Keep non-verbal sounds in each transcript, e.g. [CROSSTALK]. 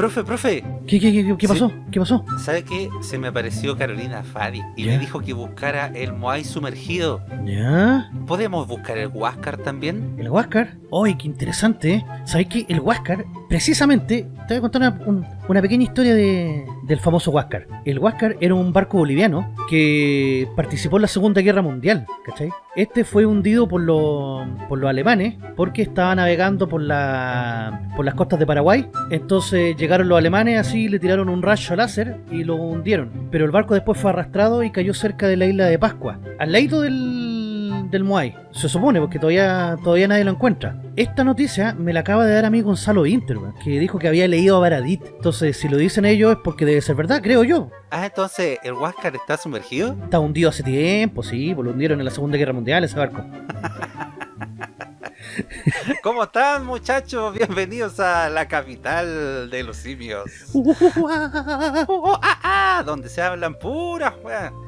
profe, profe. ¿Qué, qué, qué, qué pasó? ¿Qué pasó? ¿Sabe qué? Se me apareció Carolina Fadi y me dijo que buscara el Moai sumergido. ¿Ya? ¿Podemos buscar el Huáscar también? ¿El Huáscar? ¡Ay, qué interesante! ¿eh? ¿Sabes qué? El Huáscar, precisamente, te voy a contar una, un- una pequeña historia de, del famoso Huáscar. El Huáscar era un barco boliviano que participó en la Segunda Guerra Mundial, ¿cachai? Este fue hundido por, los por los alemanes porque estaba navegando por, la, por las costas de Paraguay. Entonces llegaron los alemanes así, le tiraron un rayo láser y lo hundieron. Pero el barco después fue arrastrado y cayó cerca de la isla de Pascua, al lado del, del Moai. Se supone, porque todavía, todavía nadie lo encuentra. Esta noticia me la acaba de dar a mí Gonzalo Inter, que dijo que había leído a Baradit. Entonces, si lo dicen ellos es porque debe ser verdad, creo yo. Ah, entonces, ¿el Huáscar está sumergido? Está hundido hace tiempo, sí, pues lo hundieron en la Segunda Guerra Mundial ese barco. [LAUGHS] [LAUGHS] ¿Cómo están, muchachos? Bienvenidos a la capital de los simios. Oh, ah, ah, donde se hablan puras.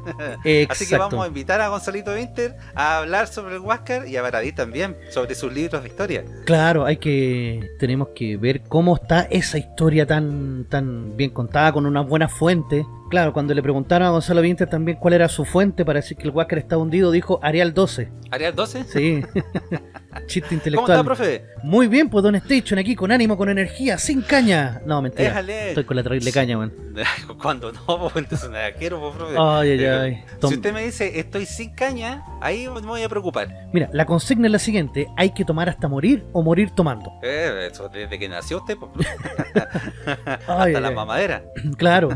[LAUGHS] Así que vamos a invitar a Gonzalito Winter a hablar sobre el Huáscar y a Baradí también, sobre sus libros de historia. Claro, hay que tenemos que ver cómo está esa historia tan tan bien contada con una buena fuente. Claro, cuando le preguntaron a Gonzalo Vinter también cuál era su fuente para decir que el Huáscar está hundido, dijo Arial 12. ¿Arial 12? Sí. [LAUGHS] Chiste ¿Cómo intelectual. está, profe? Muy bien, pues Don Station aquí con ánimo, con energía, sin caña. No, mentira. Déjale. Estoy con la terrible caña, weón. [LAUGHS] Cuando no, pues entonces nada quiero, pues, profe. Ay, ay, Eh, ay. Tom- Si usted me dice estoy sin caña, ahí me voy a preocupar. Mira, la consigna es la siguiente: hay que tomar hasta morir o morir tomando. Eh, eso desde que nació usted, pues, [LAUGHS] Ay, hasta ay, la ay. mamadera. Claro.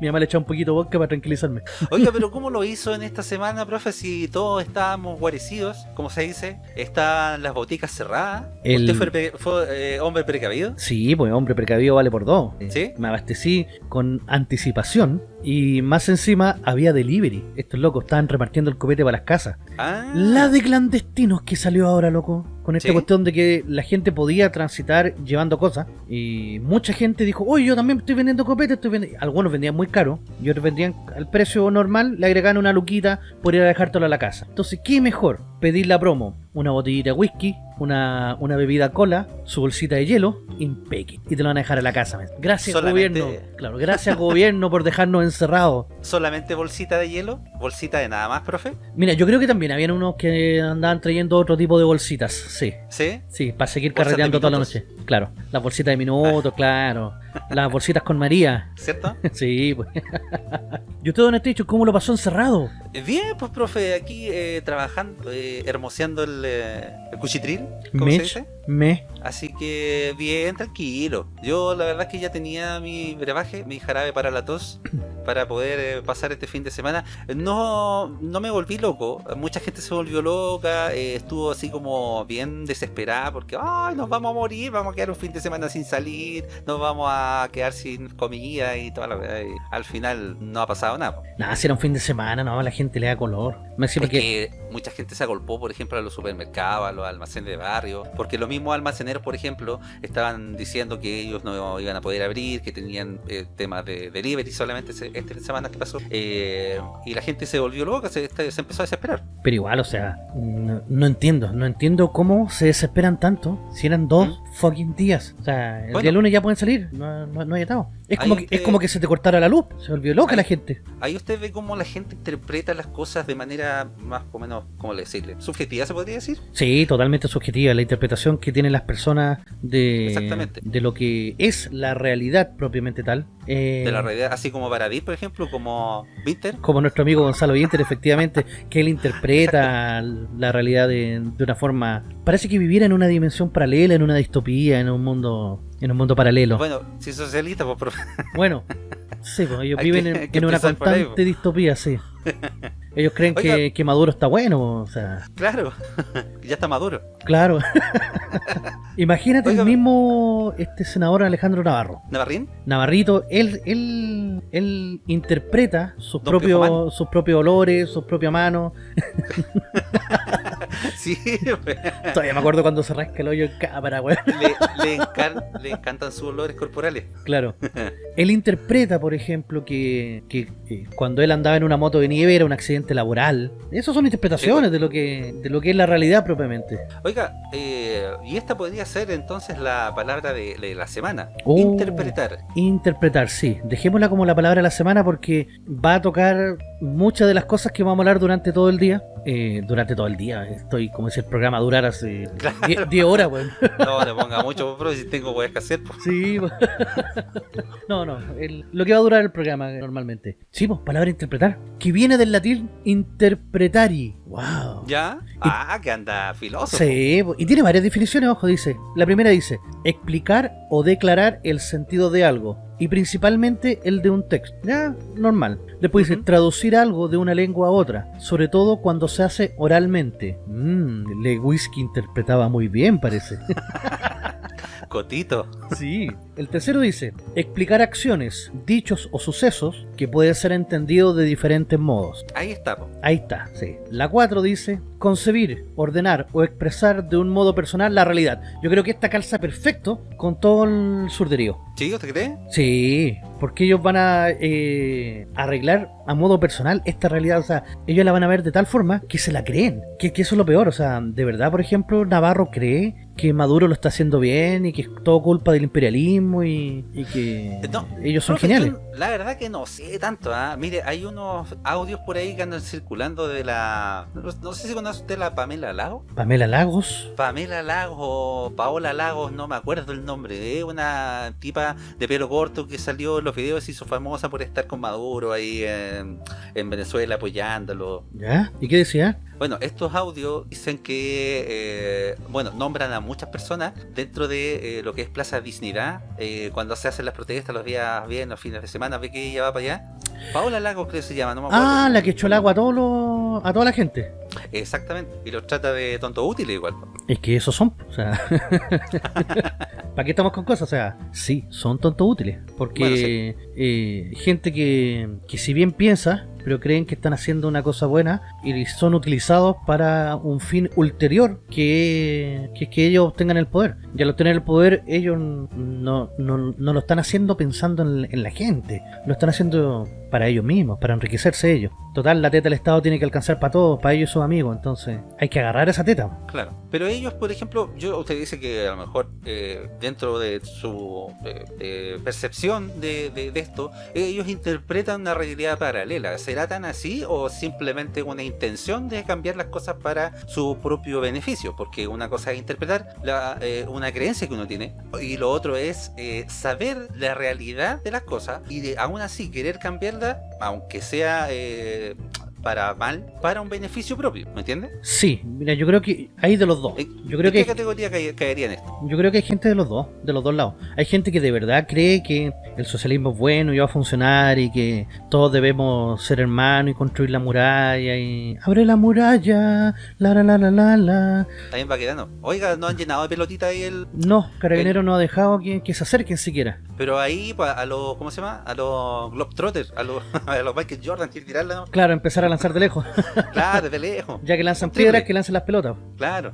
Mi mamá le echó un poquito de vodka para tranquilizarme. Oiga, pero [LAUGHS] ¿cómo lo hizo en esta semana, profe? Si todos estábamos guarecidos, como se dice, están las boticas cerradas. El- ¿Usted fue, eh, hombre precavido? Sí, pues hombre precavido vale por dos. ¿Sí? Me abastecí con anticipación y más encima había delivery. Estos locos estaban repartiendo el copete para las casas. Ah, La de clandestinos que salió ahora, loco. Con esta ¿Sí? cuestión de que la gente podía transitar llevando cosas. Y mucha gente dijo, oye, yo también estoy vendiendo copete. Estoy vendi-". Algunos vendían muy caro y otros vendían al precio normal. Le agregaban una luquita por ir a dejártelo a la casa. Entonces, ¿qué mejor? Pedir la promo. Una botellita de whisky, una, una bebida cola, su bolsita de hielo, impeque. Y te lo van a dejar a la casa. Gracias, Solamente- gobierno. Claro, gracias, gobierno, por dejarnos encerrados. ¿Solamente bolsita de hielo? ¿Bolsita de nada más, profe? Mira, yo creo que también habían unos que andaban trayendo otro tipo de bolsitas. Sí. ¿Sí? Sí, para seguir carreteando toda la noche. Claro, las bolsitas de minutos, claro. Las bolsitas con María. ¿Cierto? [LAUGHS] Sí, pues. [LAUGHS] ¿Y usted, don Estecho, cómo lo pasó encerrado? Bien, pues, profe, aquí eh, trabajando, eh, hermoseando el, eh, el cuchitril, ¿cómo se Mech, dice? me. Así que bien, tranquilo. Yo la verdad es que ya tenía mi brebaje, mi jarabe para la tos, [CLEARS THROAT] para poder eh, pasar este fin de semana. No, no me volví loco. Mucha gente se volvió loca, eh, estuvo así como bien desesperada porque Ay, nos vamos a morir, vamos a quedar un fin de semana sin salir, nos vamos a quedar sin comida y toda la. Y al final no ha pasado nada. Nada, si era un fin de semana, no, la gente le da color. Es porque. que mucha gente se agolpó, por ejemplo, a los supermercados, a los almacenes de barrio, porque los mismos almaceneros, por ejemplo, estaban diciendo que ellos no iban a poder abrir, que tenían eh, temas de delivery solamente este fin de semana que pasó, eh, y la gente se volvió loca, se, este, se empezó a desesperar. Pero igual, o sea, no, no entiendo. No entiendo cómo se desesperan tanto si eran dos fucking días. O sea, el Bueno. día lunes ya pueden salir. No, no, no hay atado. Es como, que, usted- es como que se te cortara la luz. Se volvió loca Ahí- la gente. Ahí usted ve cómo la gente interpreta las cosas de manera más o menos, ¿cómo le decirle? ¿Subjetiva se podría decir? Sí, totalmente subjetiva. La interpretación que tienen las personas de, de lo que es la realidad propiamente tal. Eh, De la realidad, así como Baradí, por ejemplo, como Winter. como nuestro amigo Gonzalo Vinter, efectivamente, que él interpreta la realidad de, de una forma. Parece que viviera en una dimensión paralela, en una distopía, en un mundo, en un mundo paralelo. Bueno, si socialista, pues, profe. Bueno, sí, pues ellos viven que- en, que en una constante distopía, sí. [LAUGHS] Ellos creen que, que Maduro está bueno, o sea, claro, [LAUGHS] ya está maduro. claro. [LAUGHS] Imagínate Oiga, el mismo este senador Alejandro Navarro. ¿Navarrín? Navarrito, él, él, él interpreta sus Don propios, sus propios olores, sus propias manos. [LAUGHS] Sí. Todavía me acuerdo cuando se rasca el hoyo en cámara, weón. le, le encan- le encantan sus olores corporales. Claro. Él interpreta, por ejemplo, que, que, eh, cuando él andaba en una moto de nieve era un accidente laboral. Esas son interpretaciones de lo que de lo que es la realidad propiamente. Oiga, eh, y esta podría ser entonces la palabra de, de la semana. Oh. Interpretar. Interpretar, sí. Dejémosla como la palabra de la semana porque va a tocar muchas de las cosas que vamos a hablar durante todo el día. Eh, durante todo el día. Estoy, como si el programa durara hace [LAUGHS] Claro. 10 horas, weón. No le ponga mucho, bro, si tengo que hacer. pues. Sí, [LAUGHS] no, no, el- lo que va a durar el programa normalmente. Sí, pues, palabra interpretar, que viene del latín interpretari. Wow. ¿Ya? Ah, que anda filoso. Sí, y tiene varias definiciones, ojo, dice. La primera dice, explicar o declarar el sentido de algo. Y principalmente el de un texto. Ya, normal. Después dice, traducir algo de una lengua a otra. Sobre todo cuando se hace oralmente. Mmm, Lewis interpretaba muy bien, parece. [LAUGHS] Cotito. Sí. El tercero dice, explicar acciones, dichos o sucesos que pueden ser entendidos de diferentes modos. Ahí está. po. Ahí está, sí. La 4 dice, concebir, ordenar o expresar de un modo personal la realidad. Yo creo que esta calza perfecto con todo el surderío. ¿Sí? ¿Usted cree? Sí, porque ellos van a eh, arreglar a modo personal esta realidad. O sea, ellos la van a ver de tal forma que se la creen. Que, que eso es lo peor. O sea, de verdad, por ejemplo, Navarro cree que Maduro lo está haciendo bien y que es todo culpa del imperialismo y, y que No, ellos son geniales. yo la verdad que no sé tanto. ¿ah? Mire, hay unos audios por ahí que andan circulando de la. No, no sé si conoce usted la Pamela Lago. Pamela Lagos. Pamela Lagos o Paola Lagos, no me acuerdo el nombre. Es una tipa de pelo corto que salió en los videos y se hizo famosa por estar con Maduro ahí en, en Venezuela apoyándolo. ¿Ya? ¿Y qué decía? Bueno, estos audios dicen que, eh, bueno, nombran a muchas personas dentro de eh, lo que es Plaza Dignidad, eh, cuando se hacen las protestas los días viernes, los fines de semana, ve que ella va para allá. Paola Lagos creo que se llama, no me acuerdo. Ah, la que echó el agua a, todos los- a toda la gente. Exactamente, y los trata de tonto útiles igual. Es que esos son, o sea, [LAUGHS] ¿para qué estamos con cosas? O sea, sí, son tontos útiles, porque Bueno, sí. Eh, gente que, que si bien piensa, pero creen que están haciendo una cosa buena y son utilizados para un fin ulterior, que, que que ellos obtengan el poder. Y al obtener el poder, ellos no, no, no lo están haciendo pensando en, en la gente, lo están haciendo para ellos mismos, para enriquecerse ellos. Total, la teta del Estado tiene que alcanzar para todos, para ellos y sus amigos, entonces hay que agarrar esa teta. Claro, pero ellos, por ejemplo, yo usted dice que a lo mejor eh, dentro de su percepción de, esto, ellos interpretan una realidad paralela. ¿Será tan así o simplemente una intención de cambiar las cosas para su propio beneficio? Porque una cosa es interpretar la, eh, una creencia que uno tiene y lo otro es eh, saber la realidad de las cosas y aún así querer aunque sea... eh, para mal, para un beneficio propio, ¿me entiendes? Sí, mira, yo creo que hay de los dos. ¿En- Yo creo ¿en qué que categoría cae- caería en esto? yo creo que hay gente de los dos, de los dos lados. Hay gente que de verdad cree que el socialismo es bueno y va a funcionar y que todos debemos ser hermanos y construir la muralla y abre la muralla, la la la la la la. Ahí en Baquedano. Oiga, no han llenado de pelotita ahí el. No, Carabinero no ha dejado que, que se acerquen siquiera. Pero ahí pa- a los. ¿Cómo se llama? A los Globetrotters, a los, [LAUGHS] a los Michael Jordan, quiere tirarla, ¿no? Claro, empezar a lanzar de lejos, [LAUGHS] Claro, de lejos. ya que lanzan piedras, que lancen las pelotas. Claro.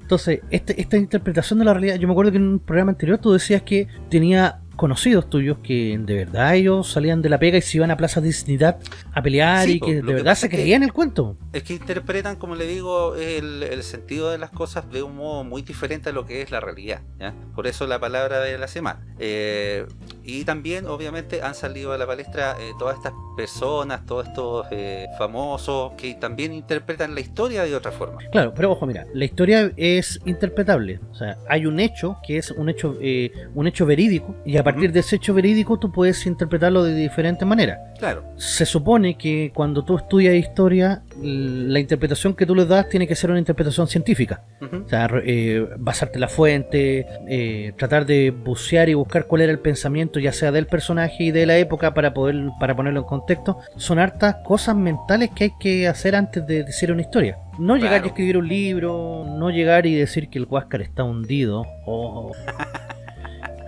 Entonces, este- esta interpretación de la realidad, yo me acuerdo que en un programa anterior tú decías que tenía conocidos tuyos que de verdad ellos salían de la pega y se iban a Plaza Dignidad a pelear Sí, y que de que verdad se creían el cuento. Es que interpretan, como le digo, el, el sentido de las cosas de un modo muy diferente a lo que es la realidad. ¿ya? Por eso la palabra de la semana. Eh, y también, obviamente, han salido a la palestra eh, todas estas personas, todos estos eh, famosos que también interpretan la historia de otra forma. Claro, pero ojo, mira, la historia es interpretable. O sea, hay un hecho que es un hecho, eh, un hecho verídico y a partir de ese hecho verídico tú puedes interpretarlo de diferentes maneras. Claro. Se supone que cuando tú estudias historia, la interpretación que tú le das tiene que ser una interpretación científica. O sea, eh, basarte en la fuente, eh, tratar de bucear y buscar cuál era el pensamiento, ya sea del personaje y de la época para poder para ponerlo en contexto. Son hartas cosas mentales que hay que hacer antes de decir una historia. No llegar Claro. y escribir un libro, no llegar y decir que el Huáscar está hundido. o [LAUGHS]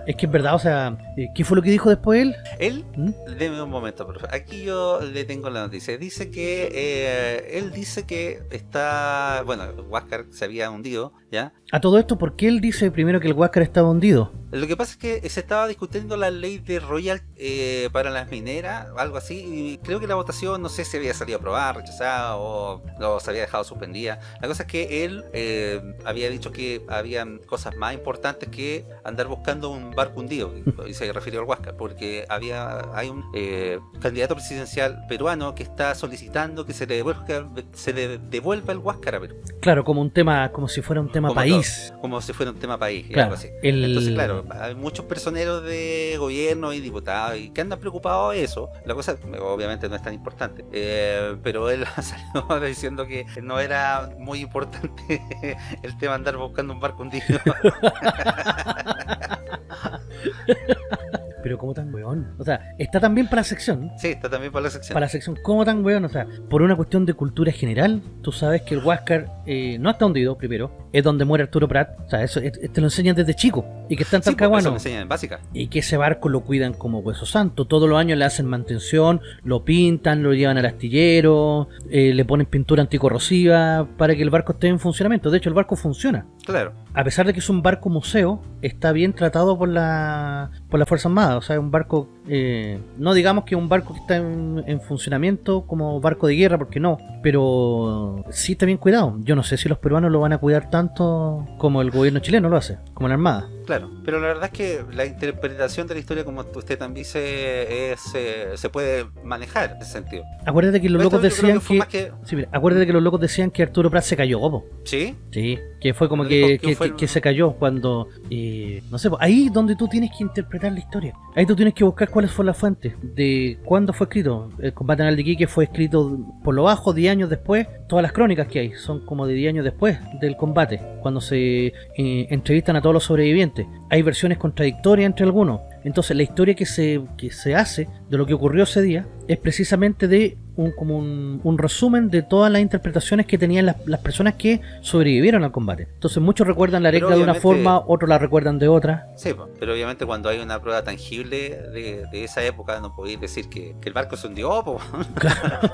Es que es verdad, o sea, eh, ¿qué fue lo que dijo después él? Él, ¿Mm? deme un momento, profe. Aquí yo le tengo la noticia. Dice que eh, él dice que está, bueno, Huáscar se había hundido, ¿ya? A todo esto, ¿por qué él dice primero que el Huáscar estaba hundido? Lo que pasa es que se estaba discutiendo la ley de Royal eh, para las mineras, algo así, y creo que la votación, no sé si había salido aprobada, rechazada o, o se había dejado suspendida. La cosa es que él eh, había dicho que habían cosas más importantes que andar buscando un barco hundido, y [LAUGHS] se refirió al Huáscar, porque había hay un eh, candidato presidencial peruano que está solicitando que se le devuelva, se le devuelva el Huáscar a Perú, Claro, como un tema, como si fuera un tema Como país. como si fuera un tema país, Claro, algo así. el- Entonces, claro, hay muchos personeros de gobierno y diputados y que andan preocupados de eso. La cosa, obviamente, no es tan importante. Eh, pero él [LAUGHS] salió diciendo que no era muy importante [LAUGHS] el tema andar buscando un barco hundido. [LAUGHS] Pero como tan weón. O sea, está también para la sección. sí, está también para la sección. Para la sección, ¿cómo tan weón? O sea, por una cuestión de cultura general, tú sabes que el Huáscar eh, no está hundido, primero. Es donde muere Arturo Prat. O sea, eso te lo enseñan desde chico. Y que está en Sí, pues, Talcahuano. me enseñan en básica. y que ese barco lo cuidan como hueso santo. Todos los años le hacen mantención, lo pintan, lo llevan al astillero, eh, le ponen pintura anticorrosiva para que el barco esté en funcionamiento. De hecho, el barco funciona. Claro. A pesar de que es un barco museo, está bien tratado por la por Fuerza Armada. O sea, es un barco, eh, no digamos que es un barco que está en, en funcionamiento como barco de guerra, porque no. Pero sí está bien cuidado. Yo no sé si los peruanos lo van a cuidar tanto como el gobierno chileno lo hace, como la Armada. Claro, pero la verdad es que la interpretación de la historia, como usted también dice, es, eh, se puede manejar en ese sentido. Acuérdate que los locos decían que... que... Sí, mira, acuérdate que los locos decían que Arturo Prat se cayó, po. ¿Sí? Sí, que fue como que, que fue se cayó cuando, eh, no sé, ahí donde tú tienes que interpretar la historia. Ahí tú tienes que buscar cuál fue la fuente, de cuándo fue escrito. El combate anal de Iquique fue escrito por lo bajo 10 años después. Todas las crónicas que hay son como de 10 años después del combate, cuando se eh, entrevistan a todos los sobrevivientes. Hay versiones contradictorias entre algunos. Entonces la historia que se, que se hace de lo que ocurrió ese día es precisamente de un, como un, un resumen de todas las interpretaciones que tenían las, las personas que sobrevivieron al combate. Entonces muchos recuerdan la regla de una forma, otros la recuerdan de otra. Sí, pero obviamente cuando hay una prueba tangible de, de esa época no podéis decir que, que el barco se hundió, po.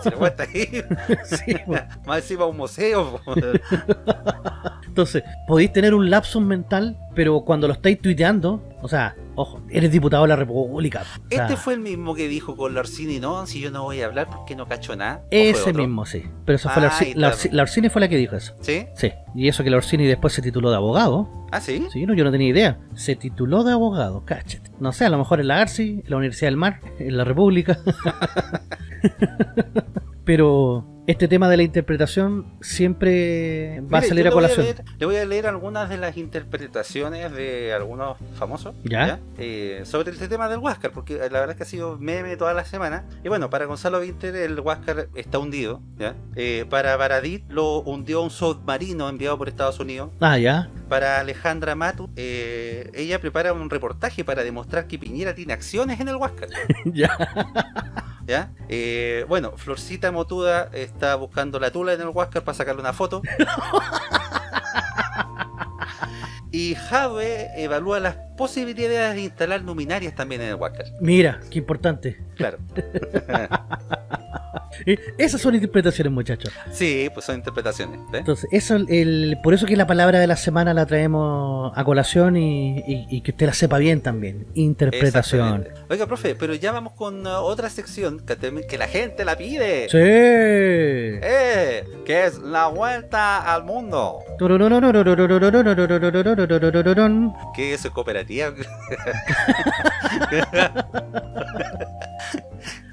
si la weá está ahí, [LAUGHS] Sí, [LAUGHS] más encima un museo. po. [LAUGHS] Entonces, podéis tener un lapsus mental, pero cuando lo estáis tuiteando, o sea, ojo, eres diputado de la República. o sea, Este fue el mismo que dijo con la Orsini, no, si yo no voy a hablar porque no cacho nada. ¿O fue Ese mismo, sí. Pero eso fue la, Ah, Orsi- ahí la, está. Orsi- la Orsini fue la que dijo eso. ¿Sí? Sí. Y eso que la Orsini después se tituló de abogado. Ah, sí. Sí, no, yo no tenía idea. Se tituló de abogado, cáchate. No sé, a lo mejor en la ARSI, en la Universidad del Mar, en la República. [LAUGHS] Pero este tema de la interpretación siempre va a salir a voy colación. leer- le voy a leer algunas de las interpretaciones de algunos famosos ¿Ya? Eh, sobre este tema del Huáscar, porque la verdad es que ha sido meme toda la semana. Y bueno, para Gonzalo Vinter el Huáscar está hundido. ¿ya? Eh, para Baradit lo hundió un submarino enviado por Estados Unidos. Ah, ya. Para Alejandra Matu, eh, ella prepara un reportaje para demostrar que Piñera tiene acciones en el Huáscar. [LAUGHS] ya. ¿ya? Bueno, Florcita Motuda está buscando la tula en el Huáscar para sacarle una foto. [LAUGHS] y Jave evalúa las posibilidades de instalar luminarias también en el Huáscar. Mira, qué importante. Claro. [LAUGHS] [LAUGHS] Eh, Esas son interpretaciones, muchachos. Sí, pues son interpretaciones. ¿ves? Entonces, eso, el, por eso que la palabra de la semana la traemos a colación y, y- y que usted la sepa bien también. Interpretación. Oiga, profe, pero ya vamos con uh, otra sección que, que la gente la pide. Sí. Eh, que es la vuelta al mundo. ¿Qué es cooperativa?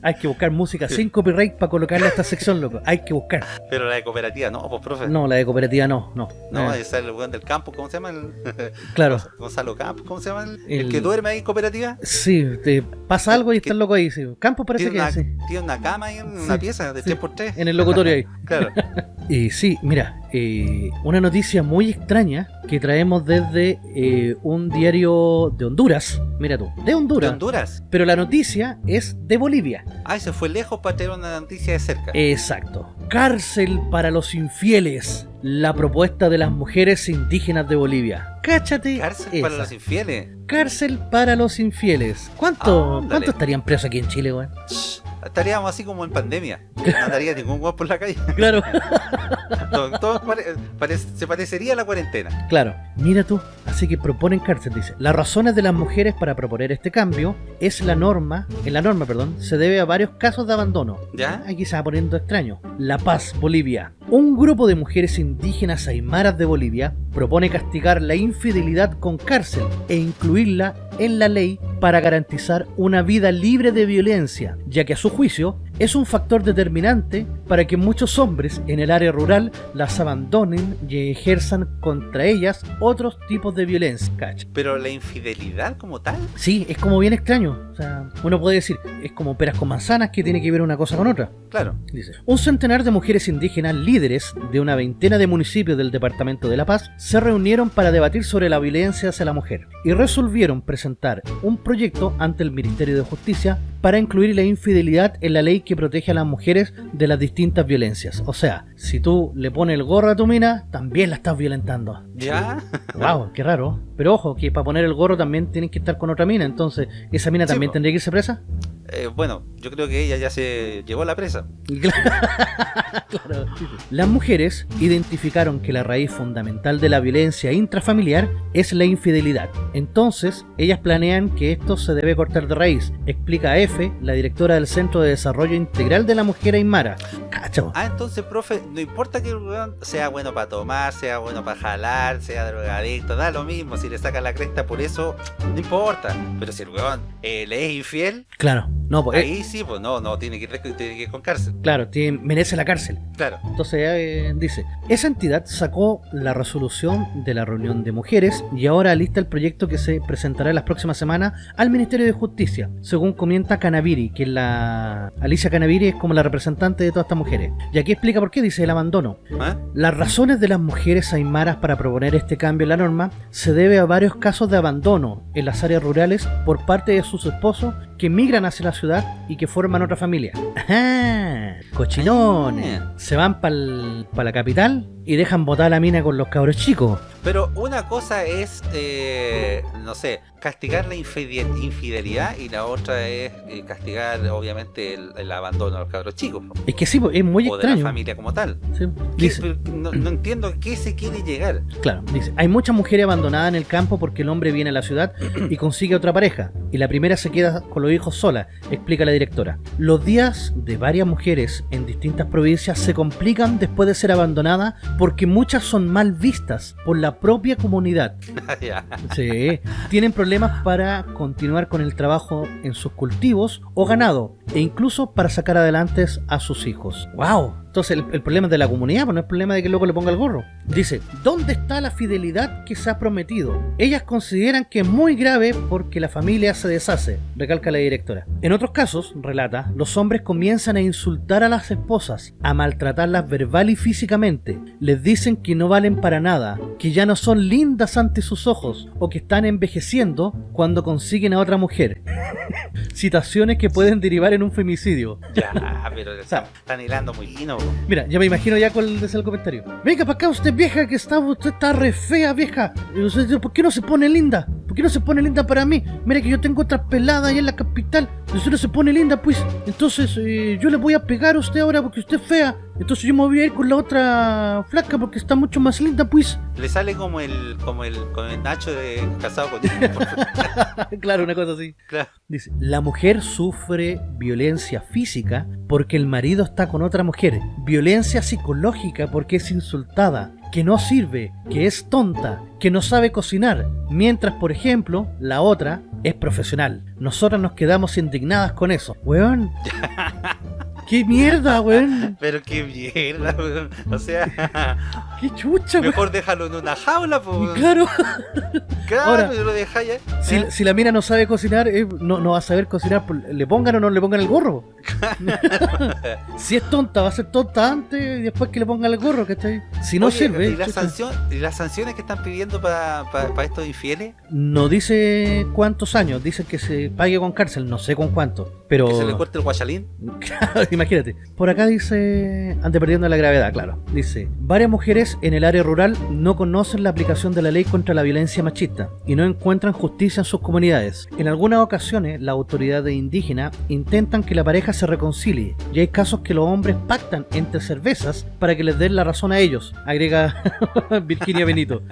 Hay que buscar música sin copyright para colocarle a esta sección, loco. Hay que buscar. Pero la de cooperativa, no, pues profe. No, la de cooperativa no, no. No, Eh, es el weón del campo, ¿cómo se llama? El... [LAUGHS] claro. Gonzalo Campos, ¿cómo se llama? El, que duerme ahí en cooperativa. Sí, te pasa algo y ¿Qué- está el loco ahí. Sí. Campo parece Tiene que una, sí. tiene una cama ahí en una pieza de sí. 3x3. En el locutorio ahí. [LAUGHS] Claro. [LAUGHS] Y sí, mira, eh, una noticia muy extraña que traemos desde eh, un diario de Honduras. Mira tú, de Honduras. ¿De Honduras? Pero la noticia es de Bolivia. Ay, se fue lejos para tener una noticia de cerca. Exacto. Cárcel para los infieles. La propuesta de las mujeres indígenas de Bolivia. Cáchate. Cárcel para los infieles. Cárcel para los infieles. ¿Cuánto, Ándale. ¿cuánto estarían presos aquí en Chile, weón? Estaríamos así como en pandemia. [LAUGHS] No andaría ningún guapo por la calle. Claro. [LAUGHS] Todo, todo pare- pare- se parecería a la cuarentena. Claro, mira tú, así que proponen cárcel, dice. Las razones de las mujeres para proponer este cambio es la norma, en la norma, perdón, se debe a varios casos de abandono. ¿Ya? Aquí se va poniendo extraño. La Paz, Bolivia. Un grupo de mujeres indígenas aymaras de Bolivia propone castigar la infidelidad con cárcel e incluirla en la ley para garantizar una vida libre de violencia, ya que a su juicio es un factor determinante para que muchos hombres en el área rural las abandonen y ejerzan contra ellas otros tipos de violencia. Pero la infidelidad como tal. Sí, es como bien extraño. O sea, uno puede decir, es como peras con manzanas que tiene que ver una cosa con otra. Claro. Dice, un centenar de mujeres indígenas líderes de una veintena de municipios del Departamento de La Paz se reunieron para debatir sobre la violencia hacia la mujer y resolvieron presentar un proyecto ante el Ministerio de Justicia para incluir la infidelidad en la ley que protege a las mujeres de las distintas violencias. O sea, si tú le pones el gorro a tu mina, también la estás violentando. ¿Ya? Wow, qué raro. Pero ojo, que para poner el gorro también tienen que estar con otra mina, entonces, ¿esa mina también tendría que irse presa? Eh, bueno, yo creo que ella ya se llevó a la presa. [LAUGHS] Claro. Las mujeres identificaron que la raíz fundamental de la violencia intrafamiliar es la infidelidad. Entonces, ellas planean que esto se debe cortar de raíz, explica F, la directora del Centro de Desarrollo Integral de la Mujer Aymara. Cacho. Ah, entonces, profe, no importa que sea bueno para tomar, sea bueno para jalar, sea drogadicto, da lo mismo. Si le saca la cresta por eso, no importa. Pero si el weón eh, le es infiel, Claro, no, pues, eh, ahí sí, pues no, no, tiene que ir, tiene que ir con cárcel. claro, tiene- merece la cárcel. Claro. Entonces eh, dice, esa entidad sacó la resolución de la reunión de mujeres y ahora lista el proyecto que se presentará en las próximas semanas al Ministerio de Justicia, según comenta Canaviri, que es la... Alicia Canaviri es como la representante de todas estas mujeres. Y aquí explica por qué dice el abandono. ¿Ah? Las razones de las mujeres aymaras para proponer este cambio en la norma se debe a varios casos de abandono en las áreas rurales por parte de sus esposos que migran hacia la ciudad y que forman otra familia. ¡Ajá! Cochinones. Ah. Se van para la capital y dejan botar la mina con los cabros chicos. Pero una cosa es, eh, no sé, castigar la infide- infidelidad y la otra es eh, castigar, obviamente, el, el abandono a los cabros chicos. Es que sí, es muy o de la extraño. familia como tal. Sí. ¿Qué- Dice, pero no, no entiendo a qué se quiere llegar. Claro, dice, hay muchas mujeres abandonadas en el campo porque el hombre viene a la ciudad y [CLEARS THROAT] consigue otra pareja, y la primera se queda con los hijos sola, explica la directora. Los días de varias mujeres en distintas provincias se complican después de ser abandonadas porque muchas son mal vistas por la propia comunidad. [LAUGHS] Ya. Sí, tienen problemas para continuar con el trabajo en sus cultivos o ganado, e incluso para sacar adelante a sus hijos. ¡Wow! Entonces el, el problema es de la comunidad, pues no es problema de que el loco le ponga el gorro. Dice, ¿dónde está la fidelidad que se ha prometido? Ellas consideran que es muy grave porque la familia se deshace, recalca la directora. En otros casos, relata, los hombres comienzan a insultar a las esposas, a maltratarlas verbal y físicamente. Les dicen que no valen para nada, que ya no son lindas ante sus ojos o que están envejeciendo cuando consiguen a otra mujer. [LAUGHS] Citaciones que pueden derivar en un femicidio. Ya, pero [LAUGHS] sea, están hilando muy fino. Mira, ya me imagino ya cuál es el comentario. Venga para acá usted vieja que está usted está re fea vieja. ¿Por qué no se pone linda? ¿Por qué no se pone linda para mí? Mira que yo tengo otra pelada allá en la capital. Usted no se pone linda, pues. Entonces eh, yo le voy a pegar a usted ahora porque usted es fea. Entonces yo me voy a ir con la otra flaca porque está mucho más linda, pues. Le sale como el, como el, como el Nacho de casado con por- [LAUGHS] claro, una cosa así. Claro. Dice, la mujer sufre violencia física porque el marido está con otra mujer. Violencia psicológica porque es insultada, que no sirve, que es tonta, que no sabe cocinar. Mientras, por ejemplo, la otra es profesional. Nosotras nos quedamos indignadas con eso. Weón. [LAUGHS] ¡Qué mierda, weón! Pero qué mierda, weón. O sea, [LAUGHS] ¡Qué chucha, weón! mejor déjalo en una jaula, pues. Claro, Claro, Ahora, y lo dejáis si, ¿eh? si la mina no sabe cocinar, eh, no, no va a saber cocinar, pues, le pongan o no le pongan el gorro. [LAUGHS] si es tonta, va a ser tonta antes y después que le pongan el gorro, ¿cachai? Si no Oye, sirve. ¿y, la sanción, ¿Y las sanciones que están pidiendo para estos infieles? No dice cuántos años, dice que se pague con cárcel, no sé con cuánto. Pero. ¿Que se le corte el guachalín? [LAUGHS] Imagínate. Por acá dice. Ande perdiendo la gravedad, claro. Dice: Varias mujeres en el área rural no conocen la aplicación de la ley contra la violencia machista y no encuentran justicia en sus comunidades. En algunas ocasiones, las autoridades indígenas intentan que la pareja se reconcilie y hay casos que los hombres pactan entre cervezas para que les den la razón a ellos, agrega [LAUGHS] Virginia Benito.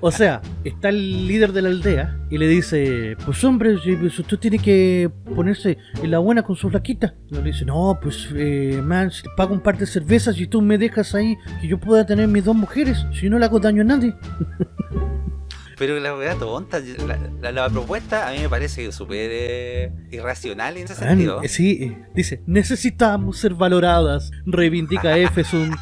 O sea, está el líder de la aldea y le dice, pues hombre, si- usted tiene que ponerse en la buena con su flaquita. Le dice, no, pues eh, man, si te pago un par de cervezas y tú me dejas ahí que yo pueda tener mis dos mujeres, si no le hago daño a nadie. [LAUGHS] Pero la verdad tonta, la, la- la propuesta a mí me parece súper eh, irracional en ese Ah, sentido. sí, eh, dice, necesitamos ser valoradas, reivindica [LAUGHS] Efesun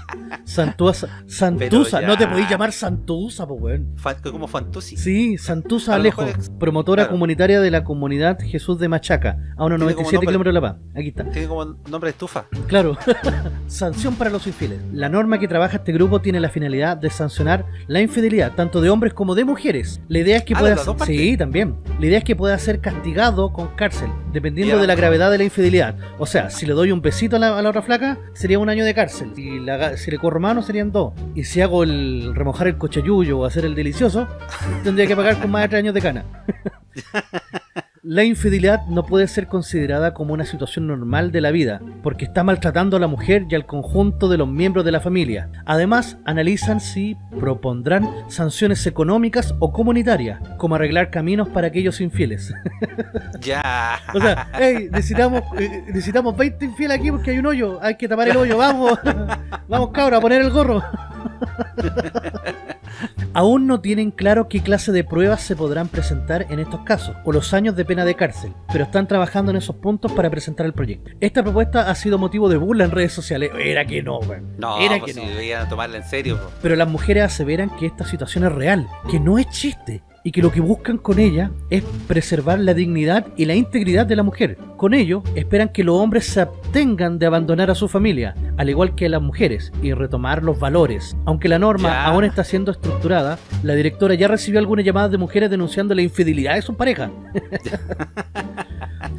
Santuasa. Santusa, ya. no te podéis llamar Santusa, pues weón. Como Fantusi. Sí, Santusa Alejo, es- promotora claro. comunitaria de la comunidad Jesús de Machaca, a unos Tiene como 97 nombre- kilómetros de La Paz. Aquí está. Tiene como nombre de estufa. Claro. [LAUGHS] Sanción para los infieles. La norma que trabaja este grupo tiene la finalidad de sancionar la infidelidad tanto de hombres como de mujeres. La idea es que Ah, pueda partes. Sí, también. La idea es que pueda ser castigado con cárcel, dependiendo de la gravedad de la infidelidad. O sea, si le doy un besito a la, a la otra flaca, sería un año de cárcel. Si, la si le corro mano, serían dos. Y si hago el remojar el cochayuyo o hacer el delicioso, [LAUGHS] tendría que pagar con más de tres años de cana. [LAUGHS] La infidelidad no puede ser considerada como una situación normal de la vida, porque está maltratando a la mujer y al conjunto de los miembros de la familia. Además, analizan si propondrán sanciones económicas o comunitarias, como arreglar caminos para aquellos infieles. [LAUGHS] Ya. o sea, hey, necesitamos, eh, necesitamos 20 infieles aquí porque hay un hoyo, hay que tapar el hoyo, vamos, [LAUGHS] vamos cabra, a poner el gorro. [LAUGHS] Aún no tienen claro qué clase de pruebas se podrán presentar en estos casos, o los años de pena de cárcel, pero están trabajando en esos puntos para presentar el proyecto. Esta propuesta ha sido motivo de burla en redes sociales. Era que no, weón. No, Era pues que si no. deberían tomarla en serio. Pero las mujeres aseveran que esta situación es real, que no es chiste, y que lo que buscan con ella es preservar la dignidad y la integridad de la mujer. Con ello, esperan que los hombres se abstengan de abandonar a su familia, al igual que las mujeres, y retomar los valores. Aunque la norma Ya. aún está siendo estructurada, la directora ya recibió algunas llamadas de mujeres denunciando la infidelidad de sus parejas. [LAUGHS]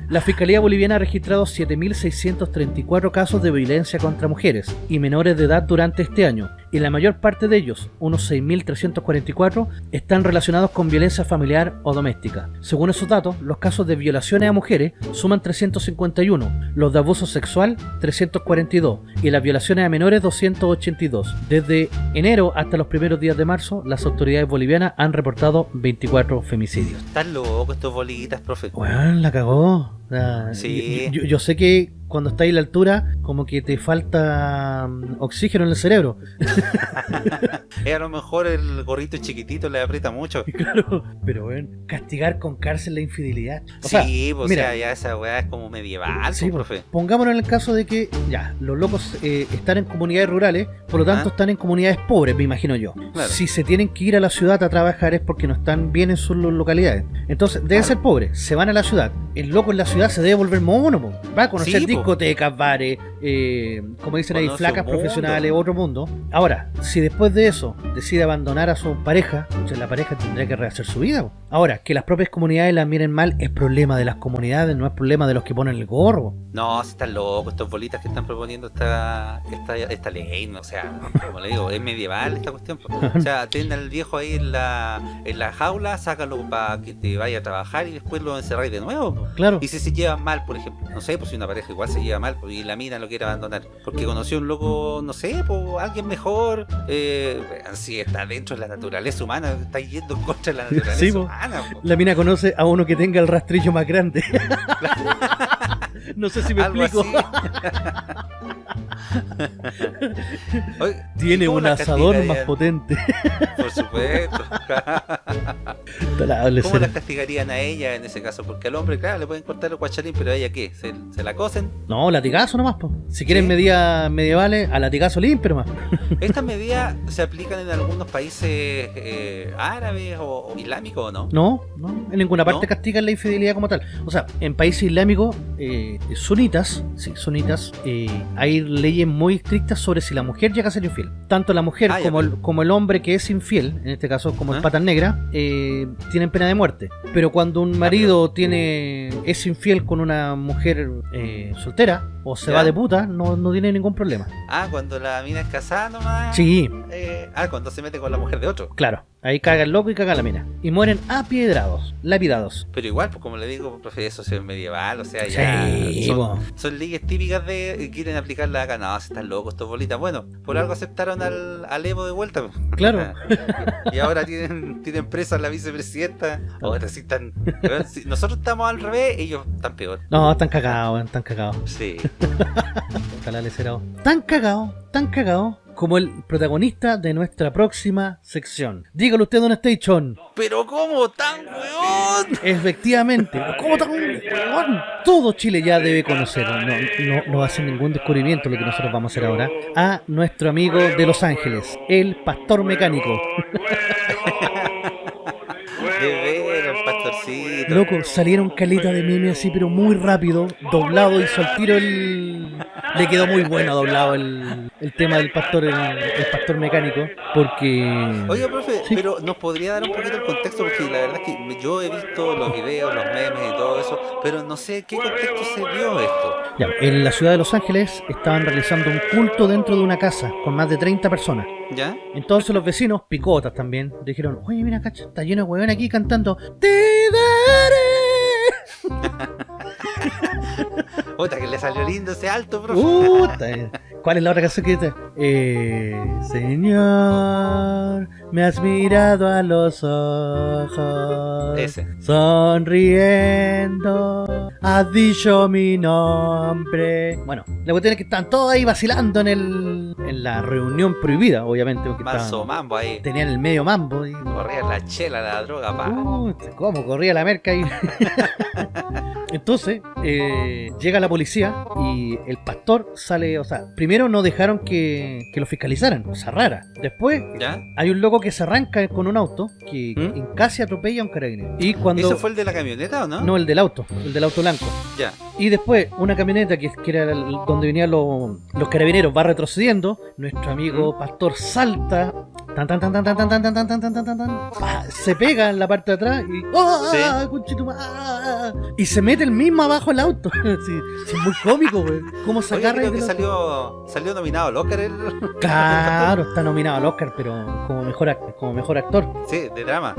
La Fiscalía Boliviana ha registrado 7.634 casos de violencia contra mujeres y menores de edad durante este año, y la mayor parte de ellos, unos 6.344, están relacionados con violencia familiar o doméstica. Según esos datos, los casos de violaciones a mujeres suman 351, los de abuso sexual 342 y las violaciones a menores 282. Desde enero hasta los primeros días de marzo, las autoridades bolivianas han reportado 24 femicidios. Están locos estos bolitas, profe. Weón, la cagó. Ah, Sí. Yo, yo sé que cuando estáis a la altura, como que te falta mm, oxígeno en el cerebro. [LAUGHS] Eh, a lo mejor el gorrito chiquitito le aprieta mucho. [LAUGHS] Claro. Pero, weón, castigar con cárcel la infidelidad. O sí, sea, pues mira, o sea, ya esa weá es como medieval, Sí, pues, pues, profe. pongámonos en el caso de que, ya, los locos eh, están en comunidades rurales, por lo tanto Ah. están en comunidades pobres, me imagino yo. Claro. Si se tienen que ir a la ciudad a trabajar es porque no están bien en sus lo- localidades. Entonces, deben Claro. ser pobres, se van a la ciudad. El loco en la ciudad se debe volver mono, po. va a conocer Sí. Discotecas, bares, eh, como dicen ahí, flacas profesionales, otro mundo. Ahora, si después de eso decide abandonar a su pareja, entonces la pareja tendrá que rehacer su vida. Ahora, que las propias comunidades la miren mal es problema de las comunidades, no es problema de los que ponen el gorro. No, si están locos estos bolitas que están proponiendo esta, esta, esta ley, o sea, como le digo, es medieval esta cuestión. O sea, [LAUGHS] ten al viejo ahí en la, en la jaula, sácalo para que te vaya a trabajar y después lo encerráis de nuevo. Claro. Y si se llevan mal, por ejemplo, no sé, pues si una pareja igual se lleva mal pues, y la mina lo quiere abandonar, porque conoció un loco, no sé, pues alguien mejor, eh, si está dentro de la naturaleza humana, está yendo en contra la [LAUGHS] naturaleza Sí, po. humana. po. La mina conoce a uno que tenga el rastrillo más grande. [LAUGHS] No sé si me Algo explico. así. [LAUGHS] Oye, ¿y Tiene un asador más potente. Por supuesto. [LAUGHS] ¿Cómo las castigarían a ella en ese caso? Porque al hombre, claro, le pueden cortar el guachalín, pero a ella qué? ¿Se, se la cosen? No, latigazo nomás, po. Si quieren ¿Sí? medidas medievales, a latigazo limpio nomás. [LAUGHS] ¿Estas medidas se aplican en algunos países eh, árabes o, o islámicos o no? No, no, en ninguna parte ¿No? castigan la infidelidad como tal. O sea, en países islámicos eh, sunitas, sí, sunitas, eh, hay leyes muy estrictas sobre si la mujer llega a ser infiel. Tanto la mujer Ah, como, el, como el hombre que es infiel, en este caso como el ¿Ah? patas negra, eh, tienen pena de muerte. Pero cuando un marido tiene es infiel con una mujer eh, soltera o se ¿Ya? va de puta, no, no tiene ningún problema. Ah, cuando la mina es casada nomás. Sí, Eh, ah, cuando se mete con la mujer de otro. claro. Ahí caga el loco y caga la mina. Y mueren apiedrados, lapidados. Pero igual, pues como le digo, profe, eso es medieval, o sea, ya Sí, son, son leyes típicas de eh, quieren aplicarla acá. No, si están locos estos bolitas. Bueno, por algo aceptaron al, al Evo de vuelta. pues. Claro. [LAUGHS] y ahora tienen, tienen presa a la vicepresidenta. Ahora sí están. nosotros estamos al revés, ellos están peor. No, están cagados, están cagados. Sí. [LAUGHS] Ojalá les será. Tan cagado, tan cagado como el protagonista de nuestra próxima sección. Dígalo usted, Don Station. Pero ¿cómo tan weón? Efectivamente, [LAUGHS] ¿cómo tan weón? Todo Chile ya debe conocer, no, no, no va a ser ningún descubrimiento lo que nosotros vamos a hacer ahora, a nuestro amigo de Los Ángeles, el pastor mecánico. [LAUGHS] Loco, salieron caleta de meme así, pero muy rápido, doblado, hizo al tiro el... Le quedó muy bueno doblado el, el tema del pastor, el, el pastor mecánico, porque... Oiga, profe, Sí. pero nos podría dar un poquito el contexto porque la verdad es que yo he visto los videos, los memes y todo eso, pero no sé qué contexto se dio esto. Ya, en la ciudad de Los Ángeles estaban realizando un culto dentro de una casa con más de 30 personas. ¿Ya? Entonces los vecinos, picotas también, dijeron, oye, mira, cacha, está lleno de huevón aquí cantando Te daré. [LAUGHS] [LAUGHS] Otra que le salió lindo ese alto, profe. Puta. [LAUGHS] ¿Cuál es la otra canción que dice? Eh, señor, me has mirado a los ojos. Ese. Sonriendo, has dicho mi nombre. Bueno, la cuestión es que están todos ahí vacilando en el en la reunión prohibida, obviamente, porque estaban- mambo ahí. tenían el medio mambo. Y, Corría la chela, la droga, pa. Puta, ¿Cómo corría la merca ahí? [LAUGHS] Entonces, eh, llega la policía y el pastor sale, o sea, primero no dejaron que, que lo fiscalizaran, cosa rara. Después ¿Ya? hay un loco que se arranca con un auto que ¿Mm? casi atropella a un carabinero. Y cuando... ¿Eso fue el de la camioneta o no? No, el del auto, el del auto blanco. Ya. Y después, una camioneta que, que era donde venían los, los carabineros va retrocediendo. Nuestro amigo pastor salta. Tan, tan, tan, tan, tan, tan, tan, tan, tan, tan, tan, tan, se pega en la parte de atrás y. ¡Ah! ah, y se mete el mismo abajo el auto. sí, muy cómico, güey. ¿Cómo se agarra creo que salió, salió nominado al Oscar. Claro, está nominado al Oscar, pero como mejor, como mejor actor. Sí, de drama.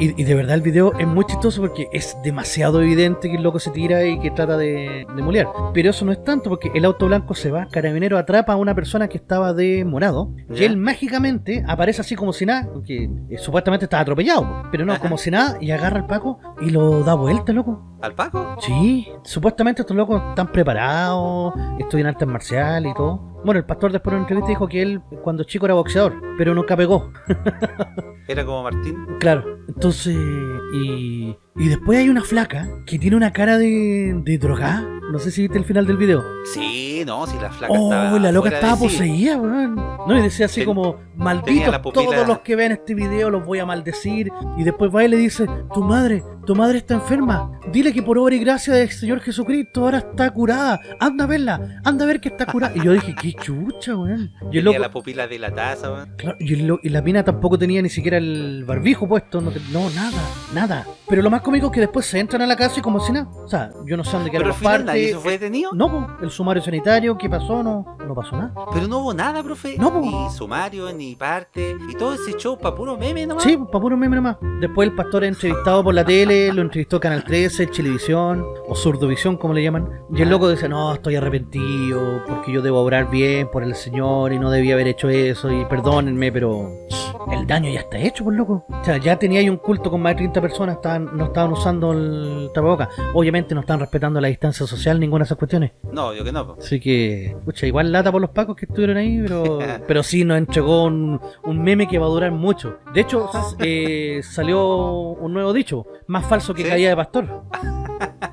Y, de verdad el video es muy chistoso porque es demasiado evidente que el loco se tira y que trata de, de molear. Pero eso no es tanto porque el auto blanco se va, Carabinero atrapa a una persona que estaba de morado y él mágicamente aparece así como si nada, porque eh, supuestamente estaba atropellado, po, pero no, Ajá. como si nada y agarra al Paco y lo da vuelta, loco. ¿Al Paco? Sí, supuestamente estos locos están preparados, estudian artes marciales y todo. Bueno, el pastor después en una entrevista dijo que él cuando chico era boxeador, pero nunca pegó. [LAUGHS] Era como Martín. Claro, entonces. Y, y después hay una flaca que tiene una cara de, de drogada. No sé si viste el final del video. Sí, no, si la flaca Oh, estaba la loca de estaba sí. poseída, weón. No, y decía así Ten- como: Malditos todos los que ven este video, los voy a maldecir. Y después va y le dice: Tu madre, tu madre está enferma. Dile que por obra y gracia del Señor Jesucristo ahora está curada. Anda a verla, anda a ver que está curada. Y yo dije: Qué chucha, weón. Y el Tenía loco, la pupila de la taza, weón. Claro, y, lo- y la mina tampoco tenía ni siquiera el barbijo puesto, no, te- no, nada, nada. Pero lo más cómico es que después se entran a la casa y como si nada. O sea, yo no sé dónde quedaron las partes. se fue detenido. No, po, el sumario sanitario, ¿qué pasó? No, no pasó nada. Pero no hubo nada, profe. No, po. Ni sumario, ni parte. Y todo ese show para puro meme nomás. Sí, para puro meme nomás. Después el pastor es entrevistado por la tele, lo entrevistó Canal 13, Chilevisión, o Surdovisión, como le llaman. Y el loco dice, no, estoy arrepentido, porque yo debo obrar bien por el Señor y no debía haber hecho eso, y perdónenme, pero... el daño ya está hecho, por loco. O sea, ya tenía ahí un culto con más de 30 personas, estaban, no estaban usando el tapaboca. Obviamente no están respetando la distancia social, ninguna de esas cuestiones. No, yo que no. po. Así que, pucha, igual lata por los pacos que estuvieron ahí, pero, [LAUGHS] pero sí nos entregó un, un meme que va a durar mucho. De hecho, [LAUGHS] eh, salió un nuevo dicho, más falso que ¿Sí? caída de pastor. [LAUGHS]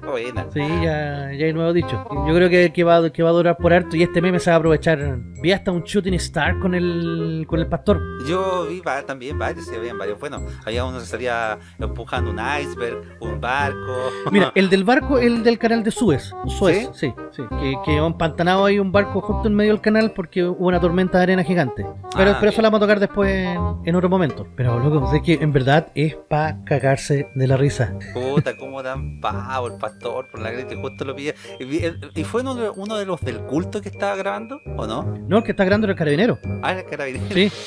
Buena. Sí, ya, ya hay nuevo dicho. Yo creo que, que, va, que va a durar por harto y este meme se va a aprovechar. Vi hasta un shooting star con el, con el pastor. Yo vi va- también varios, se habían varios. Bueno, había uno que salía empujando un iceberg, un barco. [LAUGHS] Mira, el del barco, el del canal de Suez. Suez, sí, sí. que, que empantanado ahí un barco justo en medio del canal porque hubo una tormenta de arena gigante. Pero, Ah, pero eso la vamos a tocar después en, en otro momento. Pero loco, sé que en verdad es para cagarse de la risa. Puta, cómo dan pavo el pastor por la grieta y justo lo pilla. Y, vi- ¿Y fue uno de, uno de los del culto que estaba grabando? ¿O no? No, el que está grabando era el carabinero. Ah, era el carabinero. Sí. [LAUGHS]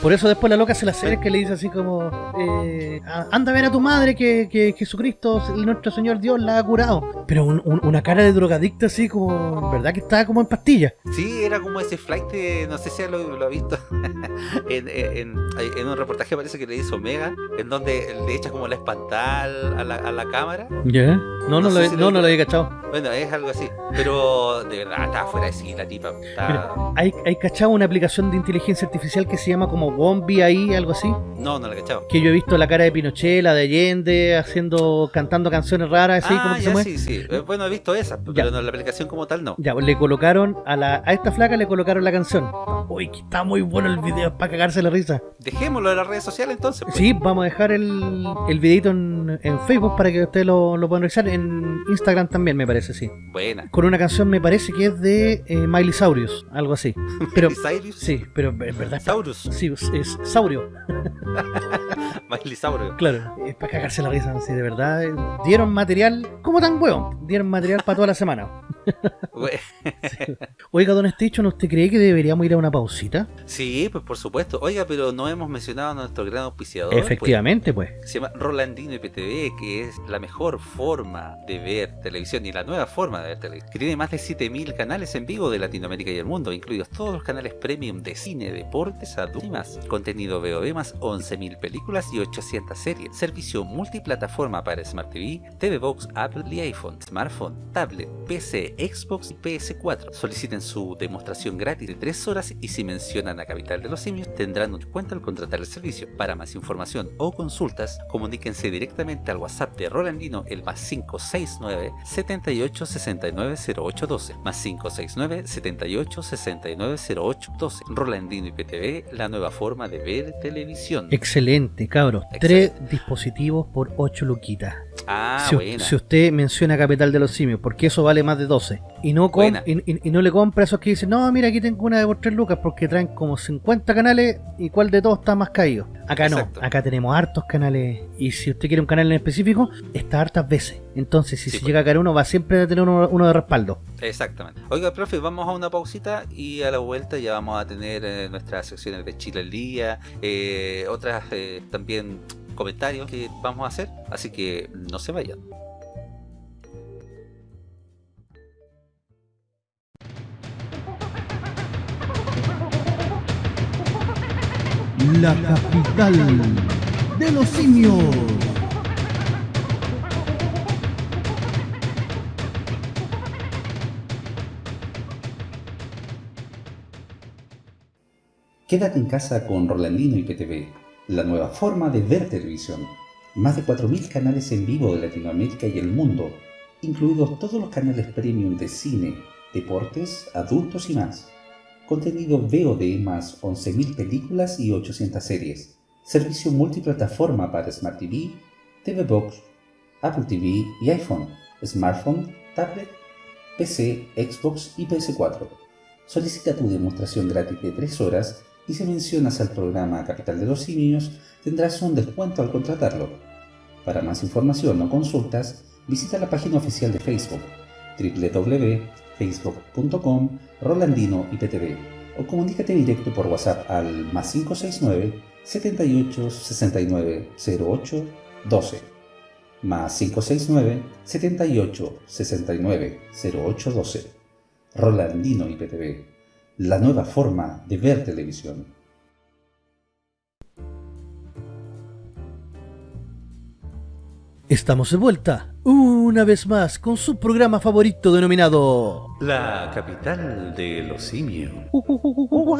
Por eso después la loca se le acerca y le dice así como, eh, "A- anda a ver a tu madre que, que Jesucristo, el nuestro Señor Dios, la ha curado. Pero un- un- una cara de drogadicta así como, verdad que estaba como en pastillas. Sí, era como ese flight de, no sé si lo, lo ha visto [LAUGHS] en, en, en un reportaje parece que le hizo Omega, en donde le echa como la a la, a la cámara. ¿Ya? No, no, No lo, he- si no, lo- no lo había cachado. Bueno, es algo así, pero de verdad estaba fuera de sí la tipa. estaba- Hay, hay cachado una aplicación de inteligencia artificial que se llama como Wombi ahí, algo así. No, no la cachaba. Que yo he visto la cara de Pinochet, la de Allende, haciendo, cantando canciones raras, así como ah, se ya mueve. sí, sí. Eh, Bueno, he visto esa, Ya. pero no, la aplicación como tal no. Ya, pues le colocaron a la a esta flaca le colocaron la canción. Uy, que está muy bueno el video para cagarse la risa. Dejémoslo en las redes sociales entonces. pues. Sí, vamos a dejar el, el videito en, en Facebook para que ustedes lo, lo puedan revisar. En Instagram también, me parece, sí. Buena. Con una canción, me parece que es de eh, Miley Saurius, algo así. [LAUGHS] Pero, sí, pero en verdad Saurus. Sí, es, Saurio, [LAUGHS] Miley Saurio. claro. Es para cagarse la risa, sí, de verdad. Dieron material, como tan hueón, dieron material para toda la semana. [LAUGHS] Oiga, don Station, ¿usted cree que deberíamos ir a una pausita? Sí, pues por supuesto. Oiga, pero no hemos mencionado a nuestro gran auspiciador. pues. Efectivamente, pues. Se llama Rolandino IPTV, que es la mejor forma de ver televisión y la nueva forma de ver televisión. Tiene más de 7000 canales en vivo de Latinoamérica y el mundo, incluidos todos los canales premium de cine, deportes, adultos y más. Contenido VOD más 11000 películas y 800 series. Servicio multiplataforma para Smart TV, TV Box, Apple y iPhone, smartphone, tablet, PC, Xbox y PS4. Soliciten su demostración gratis de 3 horas y si mencionan a Capital de los Simios tendrán un descuento al contratar el servicio. Para más información o consultas, comuníquense directamente al WhatsApp de Rolandino el más 569 78 69 0812 más 569 78 69 0812 Rolandino IPTV, la nueva forma de ver televisión. Excelente, cabros. Excelente. Tres dispositivos por 8 luquitas. Ah, si, buena. si usted menciona Capital de los Simios, porque eso vale más de 12. Y no, com- y, y- y no le compra a esos que dicen, no, mira, aquí tengo una de por 3 lucas, porque traen como 50 canales y cuál de todos está más caído. Acá Exacto. no, acá tenemos hartos canales. Y si usted quiere un canal en específico, está hartas veces. Entonces, si Sí, se pues. llega a caer uno, va siempre a tener uno, uno de respaldo. Exactamente. Oiga, profe, vamos a una pausita y a la vuelta ya vamos a tener eh, nuestras secciones de Chile al día, eh, otras eh, también comentarios que vamos a hacer, así que no se vayan. La capital de los simios. Quédate en casa con Rolandino IPTV, la nueva forma de ver televisión. Más de 4.000 canales en vivo de Latinoamérica y el mundo, incluidos todos los canales premium de cine, deportes, adultos y más. Contenido VOD más 11.000 películas y 800 series. Servicio multiplataforma para Smart TV, TV Box, Apple TV y iPhone, smartphone, tablet, PC, Xbox y PS4. Solicita tu demostración gratis de 3 horas y si mencionas al programa Capital de los Simios tendrás un descuento al contratarlo. Para más información o consultas, visita la página oficial de Facebook www.facebook.com Rolandino IPTV o comunícate directo por WhatsApp al más 569 78 69 08 12 más 569 78 69 08 12 Rolandino IPTV, la nueva forma de ver televisión. Estamos de vuelta, una vez más, con su programa favorito denominado... La capital de los simios. Oh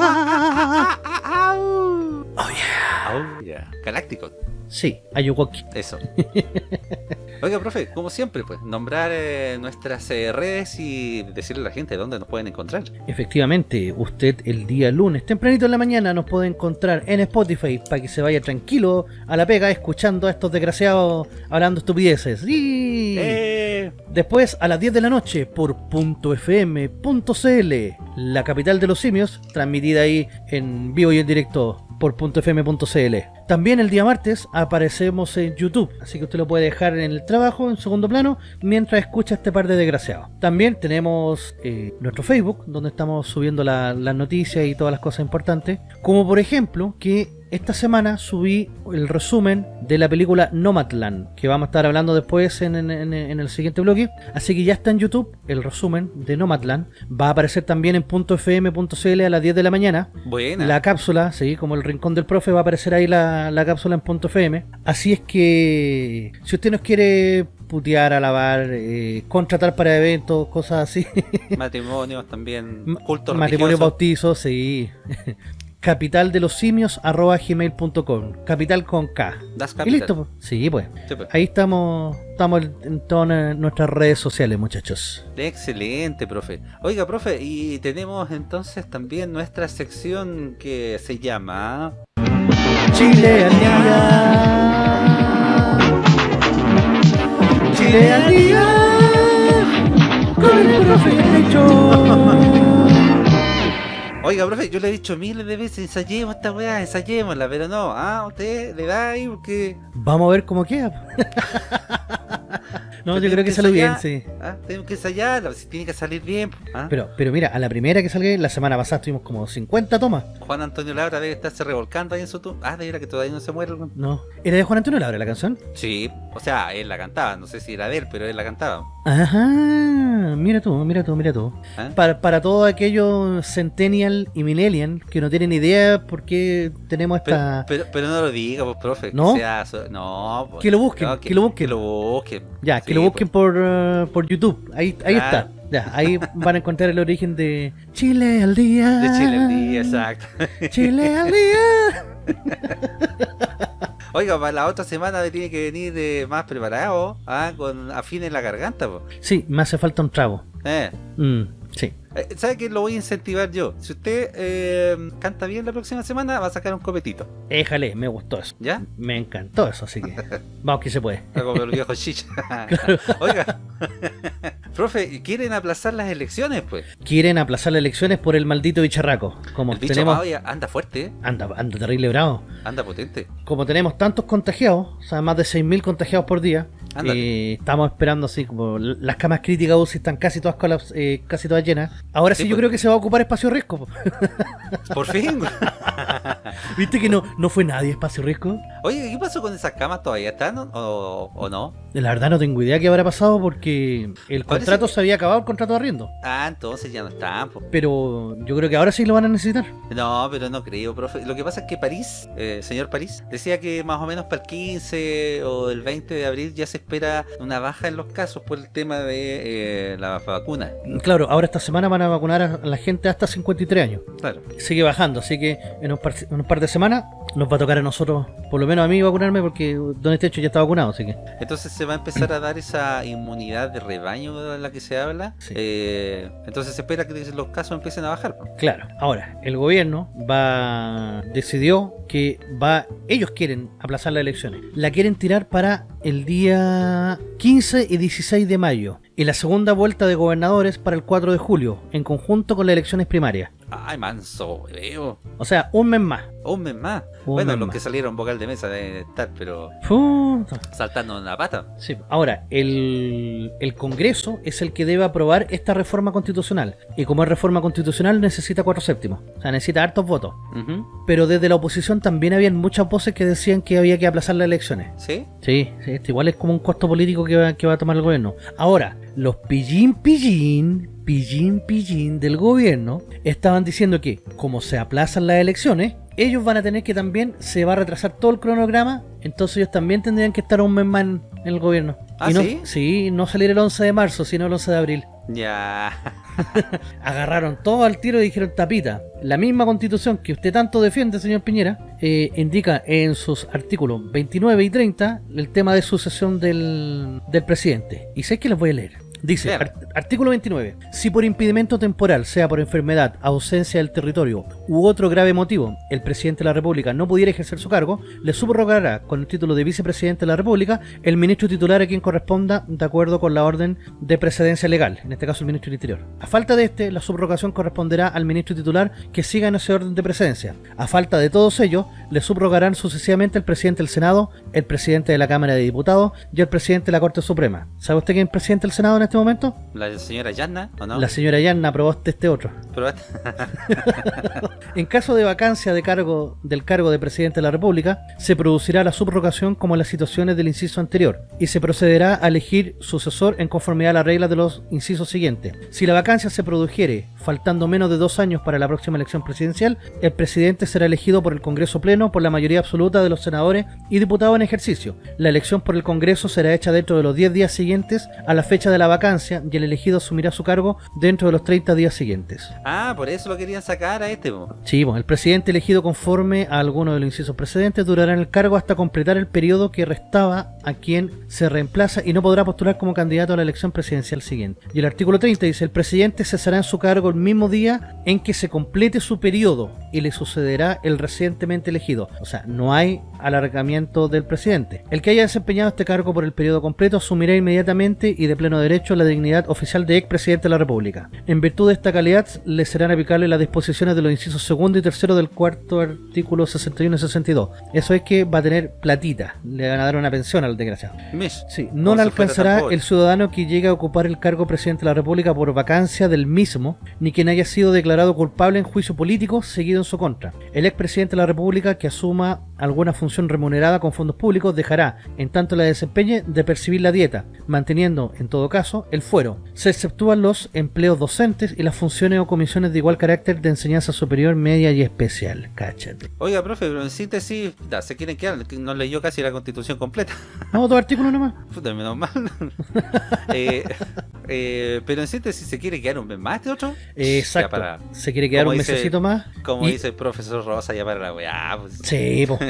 yeah. Oh, yeah. Galáctico. Sí, Ayuwoki. Eso. [LAUGHS] Oiga, profe, como siempre, pues, nombrar eh, nuestras eh, redes y decirle a la gente dónde nos pueden encontrar. Efectivamente, usted el día lunes, tempranito en la mañana, nos puede encontrar en Spotify para que se vaya tranquilo a la pega escuchando a estos desgraciados hablando estupideces. Y Eh, después a las 10 de la noche por .fm.cl, la capital de los simios, transmitida ahí en vivo y en directo por .fm.cl. También el día martes aparecemos en YouTube, así que usted lo puede dejar en el trabajo en segundo plano mientras escucha este par de desgraciados. También tenemos eh, nuestro Facebook, donde estamos subiendo la- las noticias y todas las cosas importantes, como por ejemplo que esta semana subí el resumen de la película Nomadland, que vamos a estar hablando después en, en- en- en el siguiente bloque. Así que ya está en YouTube el resumen de Nomadland. Va a aparecer también en .fm.cl a las 10 de la mañana. buena. La cápsula, sí, como el rincón del profe, va a aparecer ahí la, la cápsula en .fm. Así es que si usted nos quiere putear, alabar, eh, contratar para eventos, cosas así, [LAUGHS] Matrimonios también. Cultos matrimonio religiosos. bautizo, sí. [LAUGHS] Capital de los simios arroba gmail.com Capital con K. Das Y listo, pues. sí, pues. Sí, pues. Ahí estamos, estamos en todas nuestras redes sociales, muchachos. Excelente, profe. Oiga, profe, y tenemos entonces también nuestra sección que se llama... Chile al día. Chile al día. Con el profe Techo. Oiga, profe, yo le he dicho miles de veces, ensayemos esta weá, ensayémosla, pero no, ah, usted le da ahí porque... Vamos a ver cómo queda. [LAUGHS] No, Pero yo creo tenemos que sale bien, sí. Ah, tenemos que ensayarla, si tiene que salir bien. ah. Pero, pero mira, a la primera que salga, la semana pasada tuvimos como 50 tomas. Juan Antonio Labra debe estarse revolcando ahí en su tumba. Ah, de verdad que todavía no se muere. No. ¿Era de Juan Antonio Labra la canción? Sí, o sea, él la cantaba, no sé si era de él, pero él la cantaba. Ajá. Mira tú, mira tú, mira tú. ¿ah? Para, para todos aquellos Centennial y Millennial que no tienen idea por qué tenemos esta... pero, pero no lo diga, pues, profe. ¿No? O sea, no, pues, Que lo busquen, no, que lo busquen. Que lo busquen. Ya, que lo busquen pues. por, uh, por YouTube. Ahí, ahí Claro. está. Ya, ahí van a encontrar el origen de Chile al día. De Chile el día, exacto. Chile al día. [LAUGHS] Oiga, para la otra semana tiene que venir eh, más preparado, ah, con afines en la garganta, pues. Sí, me hace falta un trago. Eh. Mm. Eh, ¿Sabe que lo voy a incentivar yo? Si usted eh, canta bien la próxima semana, va a sacar un copetito. Éjale, me gustó eso. ¿Ya? Me encantó eso, así que [LAUGHS] vamos que se puede. Como el viejo chicha. [LAUGHS] Oiga, [LAUGHS] profe, ¿quieren aplazar las elecciones, pues? Quieren aplazar las elecciones por el maldito bicharraco. Como El bicho tenemos... anda fuerte, ¿eh? Anda, anda terrible bravo. anda potente. Como tenemos tantos contagiados, o sea, más de 6.000 contagiados por día. Eh, estamos esperando así como las camas críticas UCI están casi todas colaps- eh, casi todas llenas. Ahora sí, Sí, yo pues. creo que se va a ocupar espacio riesgo. po. [LAUGHS] Por fin. [LAUGHS] ¿Viste que no, no fue nadie espacio riesgo? Oye, ¿qué pasó con esas camas? ¿Todavía están o, o- no? La verdad no tengo idea qué habrá pasado porque el contrato se había acabado el contrato de arriendo. Ah, entonces ya no están. Pero yo creo que ahora sí lo van a necesitar. No, pero no creo, profe. Lo que pasa es que París, eh, señor París, decía que más o menos para el 15 o el 20 de abril ya se espera una baja en los casos por el tema de eh, la vacuna. Claro, ahora esta semana van a vacunar a la gente hasta 53 años. Claro. Sigue bajando, así que en un par, en un par de semanas nos va a tocar a nosotros, por lo menos a mí vacunarme porque Don Estecho ya está vacunado, así que... Entonces se va a empezar a dar esa inmunidad de rebaño de la que se habla. Sí. Eh, entonces se espera que los casos empiecen a bajar. Claro, ahora, el gobierno va decidió que va ellos quieren aplazar las elecciones. La quieren tirar para el día 15 y 16 de mayo y la segunda vuelta de gobernadores para el 4 de julio, en conjunto con las elecciones primarias. Ay, manso, veo. O sea, un mes más. Un mes más. Un bueno, mes los más. que salieron vocal de mesa deben estar, pero Puta. saltando en la pata. Sí. Ahora, el, el Congreso es el que debe aprobar esta reforma constitucional. Y como es reforma constitucional, necesita cuatro séptimos. O sea, necesita hartos votos. Pero desde la oposición también habían muchas voces que decían que había que aplazar las elecciones. ¿Sí? Sí, sí, esto igual es como un costo político que va, que va a tomar el gobierno. Ahora, los pillín pillín, pillín pillín del gobierno estaban diciendo que como se aplazan las elecciones, ellos van a tener que también, se va a retrasar todo el cronograma, entonces ellos también tendrían que estar un mes más en, el gobierno. ¿Ah, y no, sí? Sí, no salir el 11 de marzo, sino el 11 de abril. Ya. [LAUGHS] Agarraron todo al tiro y dijeron tapita. La misma constitución que usted tanto defiende, señor Piñera, eh, indica en sus artículos 29 y 30 el tema de sucesión del, del presidente. Y sé que les voy a leer. Dice, art- artículo 29. Si por impedimento temporal, sea por enfermedad, ausencia del territorio u otro grave motivo, el presidente de la República no pudiera ejercer su cargo, le subrogará con el título de vicepresidente de la República el ministro titular a quien corresponda de acuerdo con la orden de precedencia legal, en este caso el ministro del Interior. A falta de este, la subrogación corresponderá al ministro titular que siga en ese orden de precedencia. A falta de todos ellos, le subrogarán sucesivamente el presidente del Senado, el presidente de la Cámara de Diputados y el presidente de la Corte Suprema. ¿Sabe usted quién es el presidente del Senado en este momento? La señora Yanna, ¿o no? La señora Yanna aprobó este otro. Pero- [LAUGHS] En caso de vacancia de cargo del cargo de presidente de la República, se producirá la subrogación como en las situaciones del inciso anterior y se procederá a elegir sucesor en conformidad a las reglas de los incisos siguientes. Si la vacancia se produjere faltando menos de dos años para la próxima elección presidencial, el presidente será elegido por el Congreso Pleno por la mayoría absoluta de los senadores y diputados en ejercicio. La elección por el Congreso será hecha dentro de los 10 días siguientes a la fecha de la vacancia y el elegido asumirá su cargo dentro de los 30 días siguientes. ah, por eso lo querían sacar a este, po. Sí, bueno, el presidente elegido conforme a alguno de los incisos precedentes durará en el cargo hasta completar el periodo que restaba a quien se reemplaza y no podrá postular como candidato a la elección presidencial siguiente. Y el artículo 30 dice, el presidente cesará en su cargo el mismo día en que se complete su periodo y le sucederá el recientemente elegido. O sea, no hay alargamiento del presidente. El que haya desempeñado este cargo por el periodo completo asumirá inmediatamente y de pleno derecho la dignidad oficial de expresidente de la República. En virtud de esta calidad, le serán aplicables las disposiciones de los incisos segundo y tercero del cuarto artículo 61 y 62. Eso es que va a tener platita, le van a dar una pensión al desgraciado. Mish. Sí, no tan alcanzará el ciudadano que llegue a ocupar el cargo presidente de la República por vacancia del mismo, ni quien haya sido declarado culpable en juicio político seguido en su contra. El expresidente de la República que asuma alguna función remunerada con fondos públicos dejará, en tanto la desempeñe, de percibir la dieta, manteniendo, en todo caso, el fuero. Se exceptúan los empleos docentes y las funciones o comisiones de igual carácter de enseñanza superior, media y especial. Cáchate. Oiga, profe, pero en síntesis, da, se quieren quedar, que no leyó casi la constitución completa. Vamos, dos artículos nomás. [LAUGHS] Puta, menos mal. [LAUGHS] Eh, eh, pero en síntesis, ¿se quiere quedar un mes más este otro? Exacto. Ya para- Se quiere quedar un dice- mesecito más. Como Y- dice el profesor Rosa, ya para la weá. Pues, Sí, po. [LAUGHS]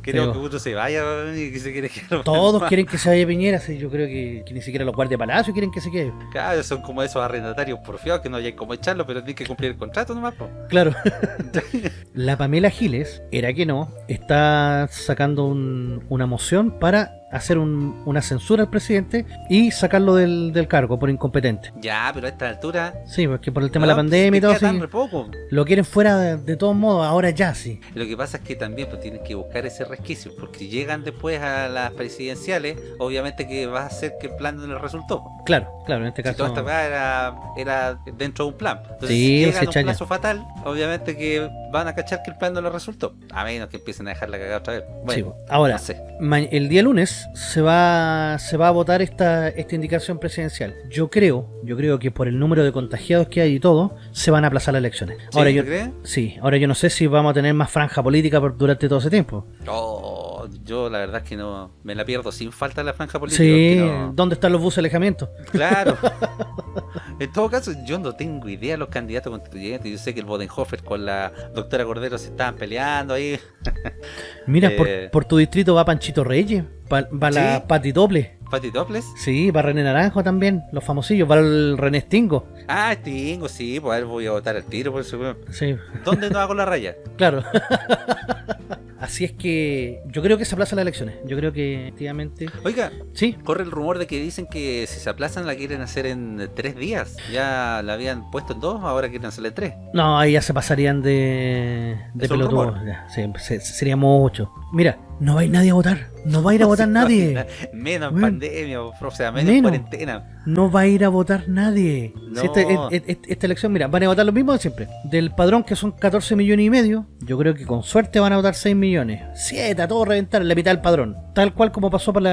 Pero- que uno se vaya y que se quiere quedar. Todos [LAUGHS] quieren que se vaya Piñera, sí, yo creo que, que ni siquiera los guardias de palacio quieren que se quede. Claro, son como esos arrendatarios porfiados que no hay como echarlo, pero tienen que cumplir el contrato nomás. po. Claro. [LAUGHS] [LAUGHS] La Pamela Giles, era que no, está sacando un- una moción para hacer un- una censura al presidente y sacarlo del, del cargo por incompetente. Ya, pero a esta altura. Sí, porque por el tema de la pandemia y te todo, poco. lo quieren fuera de, de todos modos, ahora ya sí. Lo que pasa es que también pues, tienes que buscar ese resquicio, porque llegan después a las presidenciales, obviamente que va a hacer que el plan no le resultó. Claro, claro, en este Si caso. toda esta weá era, era dentro de un plan. Entonces, Sí, si llegan a un plazo fatal, obviamente que van a cachar que el plan no le resultó. A menos que empiecen a dejarla cagar otra vez. Bueno, ahora, no sé. El día lunes se va se va a votar esta, esta indicación presidencial. Yo creo, yo creo que por el número de contagiados que hay y todo, se van a aplazar las elecciones. ¿Sí, Ahora ¿tú yo crees? sí, ahora yo no sé si vamos a tener más franja política por- durante todo ese tiempo. Oh, yo la verdad es que no me la pierdo sin falta la franja política. Sí, no- ¿dónde están los buses de alejamiento? Claro. [LAUGHS] en todo caso, yo no tengo idea de los candidatos constituyentes. Yo sé que el Bodenhofer con la doctora Cordero se estaban peleando ahí. [LAUGHS] Mira, Eh. por, por tu distrito va Panchito Reyes, va, va la. Pati Doble. Pati Toples. Sí, va René Naranjo también, los famosillos, va el René Stingo. Ah, Tingo, sí, pues a ver, voy a votar al tiro por eso. Sí, ¿Dónde no hago la raya? [LAUGHS] claro. Así es que yo creo que se aplazan las elecciones. Yo creo que efectivamente. Oiga, Sí, corre el rumor de que dicen que si se aplazan la quieren hacer en tres días. Ya la habían puesto en dos, ahora quieren hacerla en tres. No, ahí ya se pasarían de, de sí, se- sería mucho. Mira, no va a ir nadie a votar. No va a ir a [LAUGHS] votar nadie. Menos en Bueno. pandemia, o sea, menos, en Menos. cuarentena. No va a ir a votar nadie. No. Si este- et- et- esta elección, mira, van a votar lo mismo de siempre. Del padrón que son 14 millones y medio, yo creo que con suerte van a votar 6 millones. 7, a todo reventar, la mitad del padrón. tal cual como pasó para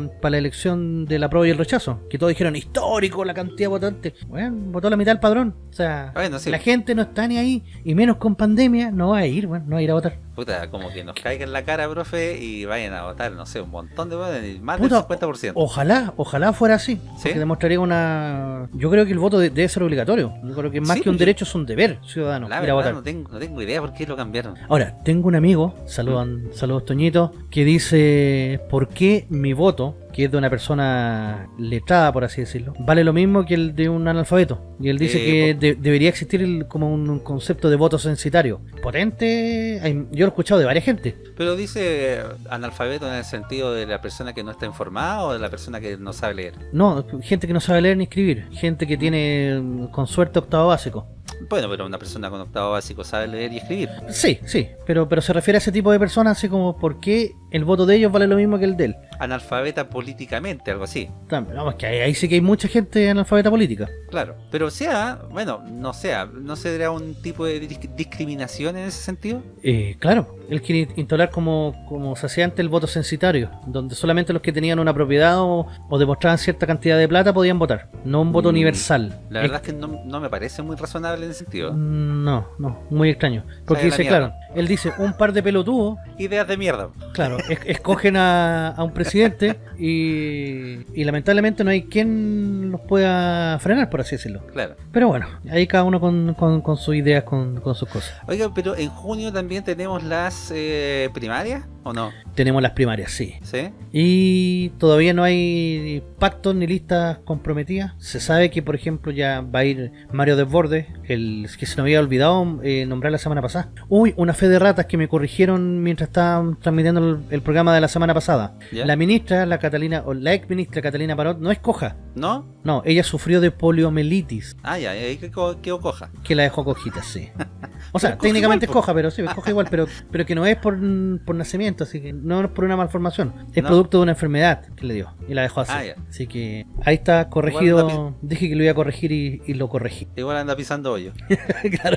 la, para la elección de la prueba y el rechazo, que todos dijeron histórico la cantidad de votantes. Bueno, votó la mitad del padrón. O sea, Bueno, sí. la gente no está ni ahí, y menos con pandemia, no va a ir, bueno, no va a ir a votar. Puta, como que nos caiga en la cara, profe, y vayan a votar, no sé, un montón de votos, más Puta, del 50%. Ojalá, ojalá fuera así. ¿Sí? Porque demostraría una. Yo creo que el voto de- debe ser obligatorio. Yo creo que más Sí, que un yo- derecho es un deber ciudadano la ir a verdad, votar. no tengo, no tengo idea por qué lo cambiaron. Ahora, tengo un amigo, saludos, saludos Toñito, que dice por qué mi voto, que es de una persona letrada, por así decirlo, vale lo mismo que el de un analfabeto. Y él dice Eh, que de- debería existir el- como un, un concepto de voto censitario. Potente, hay- yo lo he escuchado de varias gente. Pero dice eh, analfabeto en el sentido de la persona que no está informada o de la persona que no sabe leer. No, gente que no sabe leer ni escribir, gente que tiene con suerte octavo básico. Bueno, pero una persona con octavo básico sabe leer y escribir. Sí, sí, pero, pero se refiere a ese tipo de personas así como por qué el voto de ellos vale lo mismo que el de él. Analfabeta políticamente, algo así. Tam- Vamos, que ahí, ahí sí que hay mucha gente analfabeta política. Claro. Pero sea, bueno, no sea, ¿no se dará un tipo de dis- discriminación en ese sentido? Eh, claro, él quiere instaurar como, como se hacía antes el voto censitario, donde solamente los que tenían una propiedad o, o demostraban cierta cantidad de plata podían votar, no un voto Mm, universal. La verdad es que no, no me parece muy razonable No, no, muy extraño. Porque dice, claro, él dice, un par de pelotudos, Ideas de mierda. claro, es- escogen a, a un presidente y, y lamentablemente no hay quien los pueda frenar, por así decirlo. Claro. Pero bueno, ahí cada uno con, con- con sus ideas, con, con sus cosas. Oiga, pero en junio también tenemos las eh, primarias, ¿o no? Tenemos las primarias, sí. ¿Sí? Y todavía no hay pactos ni listas comprometidas. Se sabe que, por ejemplo, ya va a ir Mario Desbordes, el que se nos había olvidado eh, nombrar la semana pasada. Uy, una fe de ratas que me corrigieron mientras estaban transmitiendo el, el programa de la semana pasada. La ministra, la Catalina, o la ex ministra Catalina Parot, no es coja. ¿No? No, ella sufrió de poliomielitis, Ah, ya, ahí que quedó coja. que la dejó cojita, sí. [LAUGHS] O sea, técnicamente igual, es coja, pero sí, es coja igual, pero, pero que no es por, por nacimiento, así que no es por una malformación. Es No. producto de una enfermedad que le dio y la dejó así. Ah. Así que ahí está corregido. Dije que lo iba a corregir y, y lo corregí. Igual anda pisando hoyo. [LAUGHS] claro.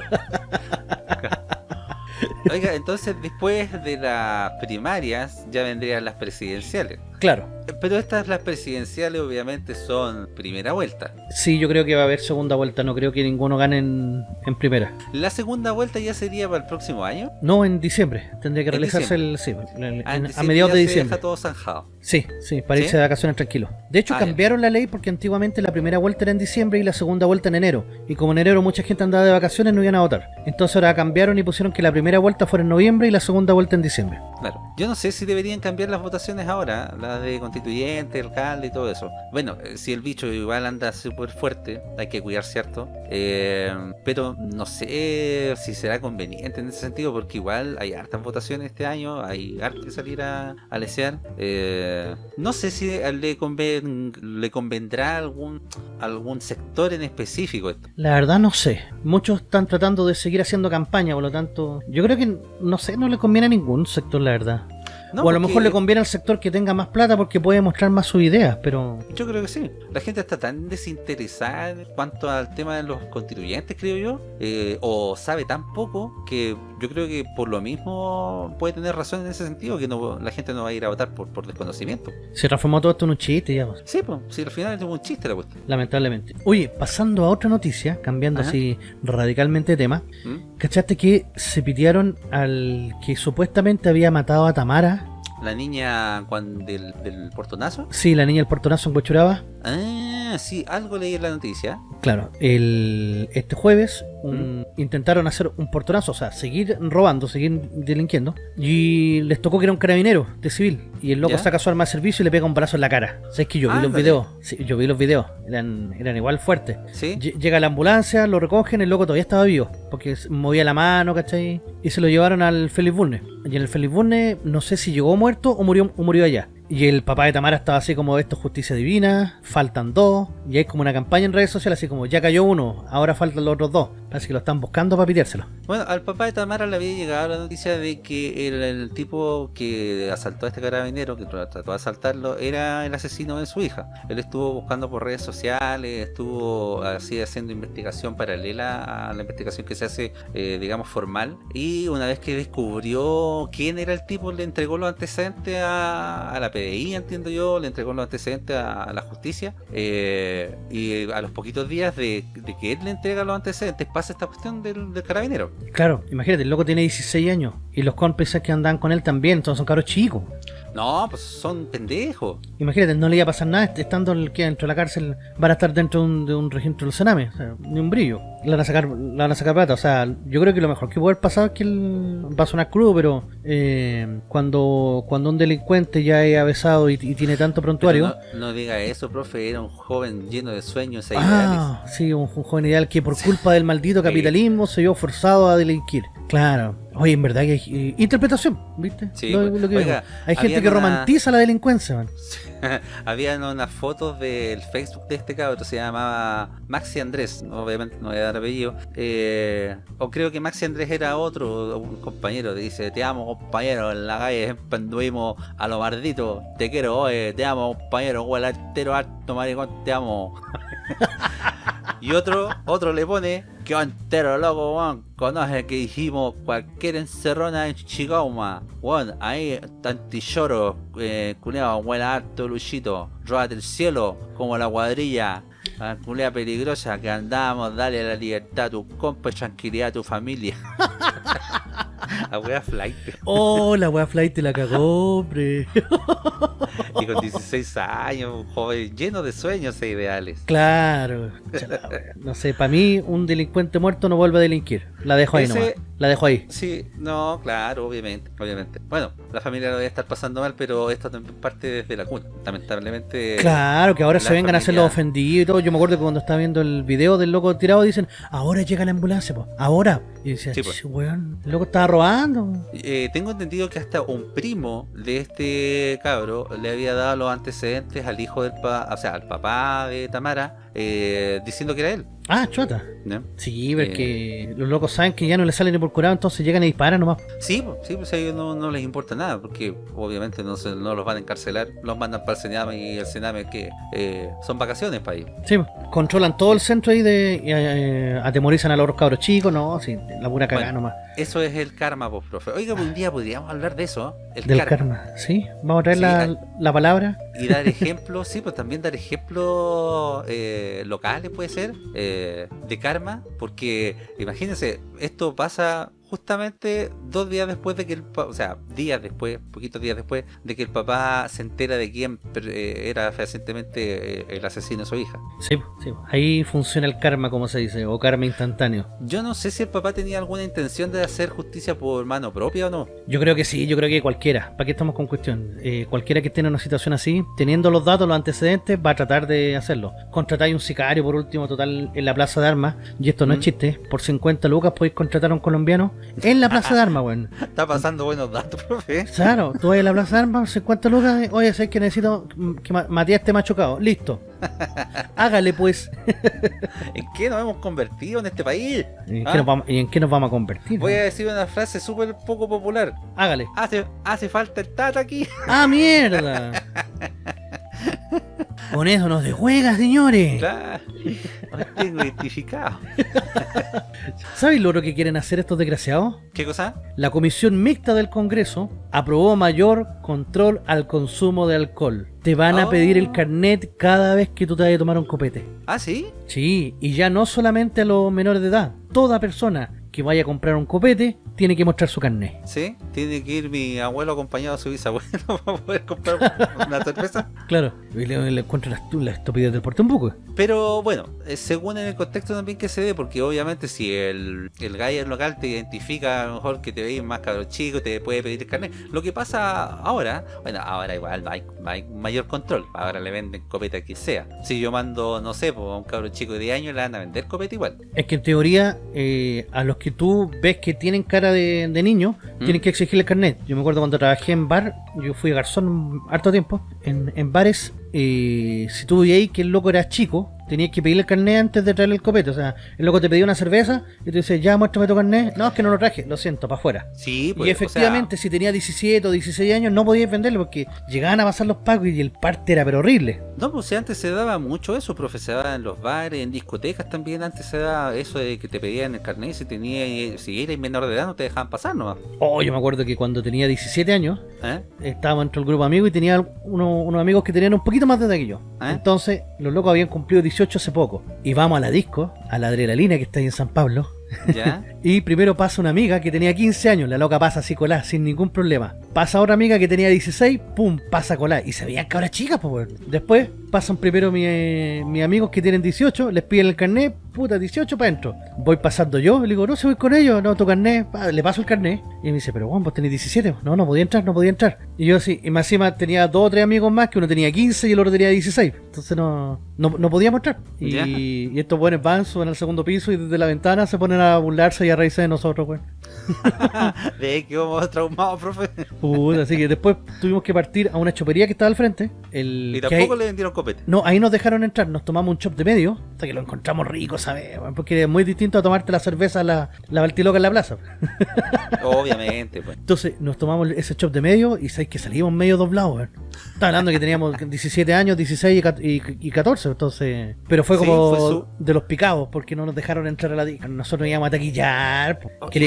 Oiga, entonces después de las primarias ya vendrían las presidenciales. Claro. Pero estas, las presidenciales, obviamente son primera vuelta. Sí, yo creo que va a haber segunda vuelta. No creo que ninguno gane en, en primera. La segunda vuelta ya sería para el próximo año. No, en diciembre. Tendría que realizarse el. Sí, el- Ah, en en- a mediados de se diciembre. deja todo zanjado. Sí, sí, para ¿Sí? irse de vacaciones tranquilo. De hecho, Ah, ya. cambiaron la ley porque antiguamente la primera vuelta era en diciembre y la segunda vuelta en enero. Y como en enero mucha gente andaba de vacaciones, no iban a votar. Entonces ahora cambiaron y pusieron que la primera vuelta fuera en noviembre y la segunda vuelta en diciembre. Claro. Yo no sé si deberían cambiar las votaciones ahora, las de constituyente, alcalde y todo eso. Bueno, eh, si el bicho igual anda súper fuerte, hay que cuidar, ¿cierto? Eh, pero no sé si será conveniente en ese sentido, porque igual hay hartas votaciones este año, hay harto que salir a, a. Eh, no sé si le, le convendrá algún, algún sector en específico esto. La verdad no sé. Muchos están tratando de seguir haciendo campaña, por lo tanto, yo creo que, no sé, no le conviene a ningún sector, la verdad. No, o a lo mejor le conviene al sector que tenga más plata porque puede mostrar más sus ideas, pero... Yo creo que sí. La gente está tan desinteresada en cuanto al tema de los constituyentes, creo yo, eh, o sabe tan poco que yo creo que por lo mismo puede tener razón en ese sentido, que no, la gente no va a ir a votar por, por desconocimiento. Se transformó todo esto en un chiste, ya. pues. Sí, pues, si al final es un chiste la cuestión. Lamentablemente. Oye, pasando a otra noticia, cambiando Ajá. así radicalmente de tema, ¿Mm? ¿cachaste que se pidieron al que supuestamente había matado a Tamara? La niña cuan- del, del portonazo. Sí, la niña del portonazo en Huechuraba. Ah, sí, algo leí en la noticia. Claro, el, este jueves un- intentaron hacer un portonazo, o sea, seguir robando, seguir delinquiendo, y les tocó que era un carabinero de civil, y el loco ¿Ya? saca su arma de servicio y le pega un brazo en la cara. ¿Sabes que yo vi los videos? Sí, yo vi los videos, eran, eran igual fuertes. ¿Sí? Lle- Llega la ambulancia, lo recogen, el loco todavía estaba vivo, porque movía la mano, ¿cachai? Y se lo llevaron al Félix Bulne. Y en el Félix Bulne, no sé si llegó muerto o murió, o murió allá. Y el papá de Tamara estaba así como, esto es justicia divina, faltan dos, y hay como una campaña en redes sociales así como, ya cayó uno, ahora faltan los otros dos. Parece que lo están buscando para piteárselo. Bueno, al papá de Tamara le había llegado la noticia de que el, el tipo que asaltó a este carabinero, que trató de asaltarlo, era el asesino de su hija. Él estuvo buscando por redes sociales, estuvo así haciendo investigación paralela a la investigación que se hace, eh, digamos, formal. Y una vez que descubrió quién era el tipo, le entregó los antecedentes a, a la PDI, entiendo yo, le entregó los antecedentes a, la justicia. eh, y a los poquitos días de, de que él le entrega los antecedentes, pasa esta cuestión del, del carabinero. Claro, imagínate, el loco tiene 16 años, y los cómplices que andan con él también, entonces son caros chicos. No, pues son pendejos. Imagínate, no le iba a pasar nada, est- estando el que dentro de la cárcel, van a estar dentro de un, de un registro del Sename, o sea, ni un brillo. Le van a sacar, le van a sacar plata, o sea, yo creo que lo mejor que puede haber pasado es que él va a sonar crudo, pero eh, cuando, cuando un delincuente ya es avesado y, y tiene tanto prontuario. No, no diga eso, profe, era un joven lleno de sueños e ideales. Ah, sí, un, un joven ideal que por culpa del maldito capitalismo se vio forzado a delinquir. Claro. Oye, en verdad que hay eh, interpretación, ¿viste? Sí, Lo- pues, lo que oiga, digo. hay gente que una- romantiza la delincuencia, man. [LAUGHS] Habían unas fotos del Facebook de este cabro, se llamaba Maxi Andrés, obviamente no voy a dar apellido, eh, o creo que Maxi Andrés era otro, un compañero, dice, te amo compañero, en la calle anduvimos a lo maldito, te quiero, oye, te amo compañero, huele entero harto maricón, te amo. [LAUGHS] [LAUGHS] y otro, otro le pone, que entero loco, weón, conoce que dijimos cualquier encerrona en Chicauma, weón, ahí tantilloro, eh, culeado, huele harto luchito, róbate el cielo, como la cuadrilla, la culea peligrosa que andamos, dale la libertad a tu compa y tranquilidad a tu familia. [LAUGHS] [LAUGHS] la wea flight. Oh, la wea flight te la cagó, hombre. Y con 16 años, un joven lleno de sueños e ideales. Claro. Chala. No sé, para mí un delincuente muerto no vuelve a delinquir. La dejo ahí Ese- nomás. La dejo ahí. Sí, no, claro, obviamente, obviamente. Bueno, la familia lo debe estar pasando mal, pero esto también parte desde la cuna. Lamentablemente. Claro, que ahora se vengan a hacer los familia- ofendidos y todo. Yo me acuerdo que cuando estaba viendo el video del loco tirado dicen, ahora llega la ambulancia, pues. Ahora. Y decía, Sí, pues. "Ch, weón, el loco estaba Eh, tengo entendido que hasta un primo de este cabro le había dado los antecedentes al hijo del pa, o sea, al papá de Tamara, eh, diciendo que era él. Ah, chota. ¿no? Sí, porque los locos saben que ya no les salen ni por curado, entonces llegan y disparan nomás. Sí, sí, pues a ellos no, no les importa nada, porque obviamente no, se- no los van a encarcelar, los mandan para el Sename y el Sename que eh, son vacaciones para ellos. Sí, controlan todo el centro ahí de. y, eh, atemorizan a los cabros chicos, no, sí, la pura cagada Bueno, nomás. Eso es el karma, pues, profe. Oiga, un día podríamos hablar de eso, ¿eh? el Del karma. karma. Sí, vamos a traer Sí, la, hay- la palabra. Y dar ejemplos, sí, pues también dar ejemplos eh, locales puede ser, eh, de karma, porque imagínense, esto pasa justamente dos días después de que el o sea, días después, poquitos días después de que el papá se entera de quién eh, era fehacientemente eh, el asesino de su hija. Sí, sí, ahí funciona el karma, como se dice, o karma instantáneo. Yo no sé si el papá tenía alguna intención de hacer justicia por mano propia o no. Yo creo que sí, yo creo que cualquiera. ¿Para qué estamos con cuestión? Eh, cualquiera que esté en una situación así, teniendo los datos, los antecedentes, va a tratar de hacerlo. Contratáis un sicario, por último, total, en la plaza de armas, y esto no es chiste, por 50 lucas podéis contratar a un colombiano en la plaza de armas, weón. Está pasando buenos datos, [LAUGHS] profe. Claro, tú vas a la plaza de armas, 50 lucas, oye, sé que necesito que Ma- Matías esté machucado. Listo. [LAUGHS] Hágale pues. [LAUGHS] ¿En qué nos hemos convertido en este país? ¿Y en, ¿Ah? qué nos vamos, y en qué nos vamos a convertir? Voy a decir una frase súper poco popular. Hágale. Hace, hace falta el tata aquí. ¡Ah, mierda! Con eso nos de juega, señores. Claro. Tengo identificado. [LAUGHS] ¿Sabéis lo que quieren hacer estos desgraciados? ¿Qué cosa? La Comisión Mixta del Congreso aprobó mayor control al consumo de alcohol. Te van a Oh. pedir el carnet cada vez que tú te vayas a tomar un copete. Ah, sí. Sí, y ya no solamente a los menores de edad. Toda persona que vaya a comprar un copete tiene que mostrar su carnet. Sí. Tiene que ir mi abuelo acompañado de su bisabuelo [LAUGHS] para poder comprar una cerveza. Claro, y le, le encuentro la, la estupidez del porte un poco. Pero bueno, eh, según en el contexto también que se dé, porque obviamente si el, el gallo local te identifica a lo mejor que te veis más cabros chico, te puede pedir el carnet. Lo que pasa ahora, bueno, ahora igual hay, hay mayor control. Ahora le venden copeta a quien sea. Si yo mando, no sé, a un cabro chico de 10 años, le van a vender copeta igual. Es que en teoría, eh, a los que tú ves que tienen cara de, de niño, ¿Mm? tienen que exigirle el carnet. Yo me acuerdo cuando trabajé en bar, yo fui garzón harto tiempo, en, en bares, eh, si tú veías que el loco era chico, tenías que pedirle el carnet antes de traerle el copete. O sea, el loco te pedía una cerveza y te dice, ya muéstrame tu carnet. No, es que no lo traje, lo siento, para afuera. Sí, pues, y efectivamente, si tenía 17 o 16 años, no podías venderlo porque llegaban a pasar los pagos y el parte era pero horrible. no, pues antes se daba mucho eso, profe, se daba en los bares, en discotecas también, antes se daba eso de que te pedían el carnet, si tenía, si eres menor de edad no te dejaban pasar nomás. Oh, yo me acuerdo que cuando tenía 17 años, ¿Eh? estábamos entre el grupo de amigos y tenía uno- unos amigos que tenían un poquito más de edad que yo. ¿Eh? Entonces, los locos habían cumplido 18 hace poco. Y vamos a la disco, a la adrenalina que está ahí en San Pablo. ¿Ya? [LAUGHS] Y primero pasa una amiga que tenía 15 años, la loca pasa así colá, sin ningún problema. Pasa otra amiga que tenía 16, pum, pasa colá. Y se veían cabras chicas, pues weón. Después pasan primero eh, mis amigos que tienen 18, les piden el carnet, puta, 18 para adentro. Voy pasando yo, le digo, no, si voy con ellos, no, tu carnet, pa, le paso el carnet. Y me dice, pero Juan, vos tenés 17, no, no podía entrar, no podía entrar. Y yo sí, y más encima tenía dos o tres amigos más, que uno tenía 15 y el otro tenía 16. Entonces no, no, no podíamos entrar. Y, estos buenos van, suben al segundo piso y desde la ventana se ponen a burlarse y a reírse de nosotros, weón. [LAUGHS] ¿Ve que vamos traumados, profe? Puta, así que después tuvimos que partir a una chopería que estaba al frente. El, Y tampoco le vendieron copete. No, ahí nos dejaron entrar, nos tomamos un chop de medio, hasta que lo encontramos rico, ¿sabes? Porque es muy distinto a tomarte la cerveza, la, la baltiloca en la plaza. [LAUGHS] Obviamente, pues. Entonces nos tomamos ese chop de medio y sabéis que salimos medio doblados, weón. Estaba hablando que teníamos [LAUGHS] 17 años, 16 y y, y 14, entonces... Pero fue Sí, como fue su- de los picados, porque no nos dejaron entrar a la disco. Nosotros íbamos a taquillar.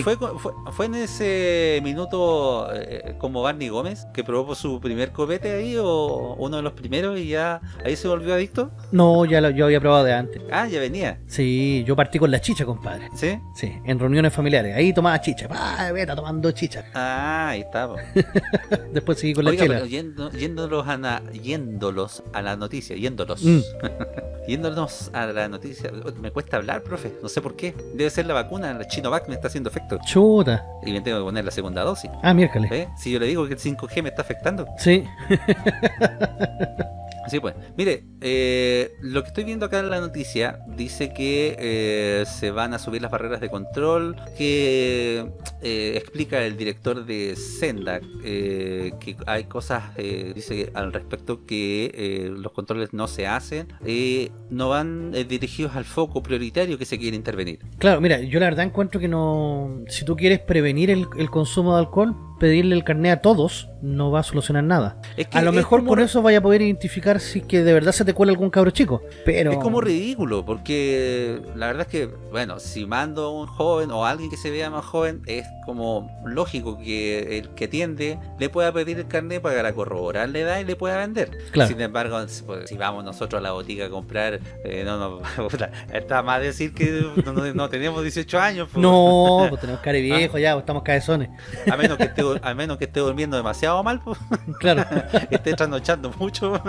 Fue, fue, fue en ese minuto eh, como Barney Gómez que probó su primer copete ahí o uno de los primeros y ya ahí se volvió adicto. No, ya lo, yo había probado de antes. Ah, ya venía. Sí, yo partí con la chicha, compadre. ¿Sí? Sí, en reuniones familiares. Ahí tomaba chicha. Pa, vete tomando chicha. Ah, ahí está. po. [LAUGHS] Después seguí con la Oiga, chela. pero yendo- yéndolos, a na- yéndolos a la noticia, yéndolos. Mm. [LAUGHS] Yéndonos a la noticia. Me cuesta hablar, profe. No sé por qué. Debe ser la vacuna, el Chinovac me está haciendo efecto. Chuta. Y me tengo que poner la segunda dosis. Ah, miércoles. Si yo le digo que el 5G me está afectando. Sí. [LAUGHS] Sí, pues. Mire, eh, lo que estoy viendo acá en la noticia dice que eh, se van a subir las barreras de control, que eh, explica el director de Senda eh, que hay cosas, dice al respecto que los controles no se hacen, eh, no van dirigidos al foco prioritario que se quiere intervenir. Claro, mira, yo la verdad encuentro que no. Si tú quieres prevenir el, el consumo de alcohol, pedirle el carnet a todos no va a solucionar nada. Es que A lo mejor como- con eso vaya a poder identificar si que de verdad se te cuela algún cabro chico. Pero. Es como ridículo, porque la verdad es que, bueno, si mando a un joven o a alguien que se vea más joven, es como lógico que el que atiende le pueda pedir el carnet para corroborar la edad y le pueda vender. Claro. Sin embargo, si, pues, si vamos nosotros a la botica a comprar, eh, no, no, [LAUGHS] está más decir que no, no- tenemos 18 años. pues. No, [LAUGHS] pues tenemos cara viejo ya, pues estamos cabezones. A menos que esté, a menos que esté durmiendo demasiado mal, pues, Claro. [LAUGHS] esté trasnochando mucho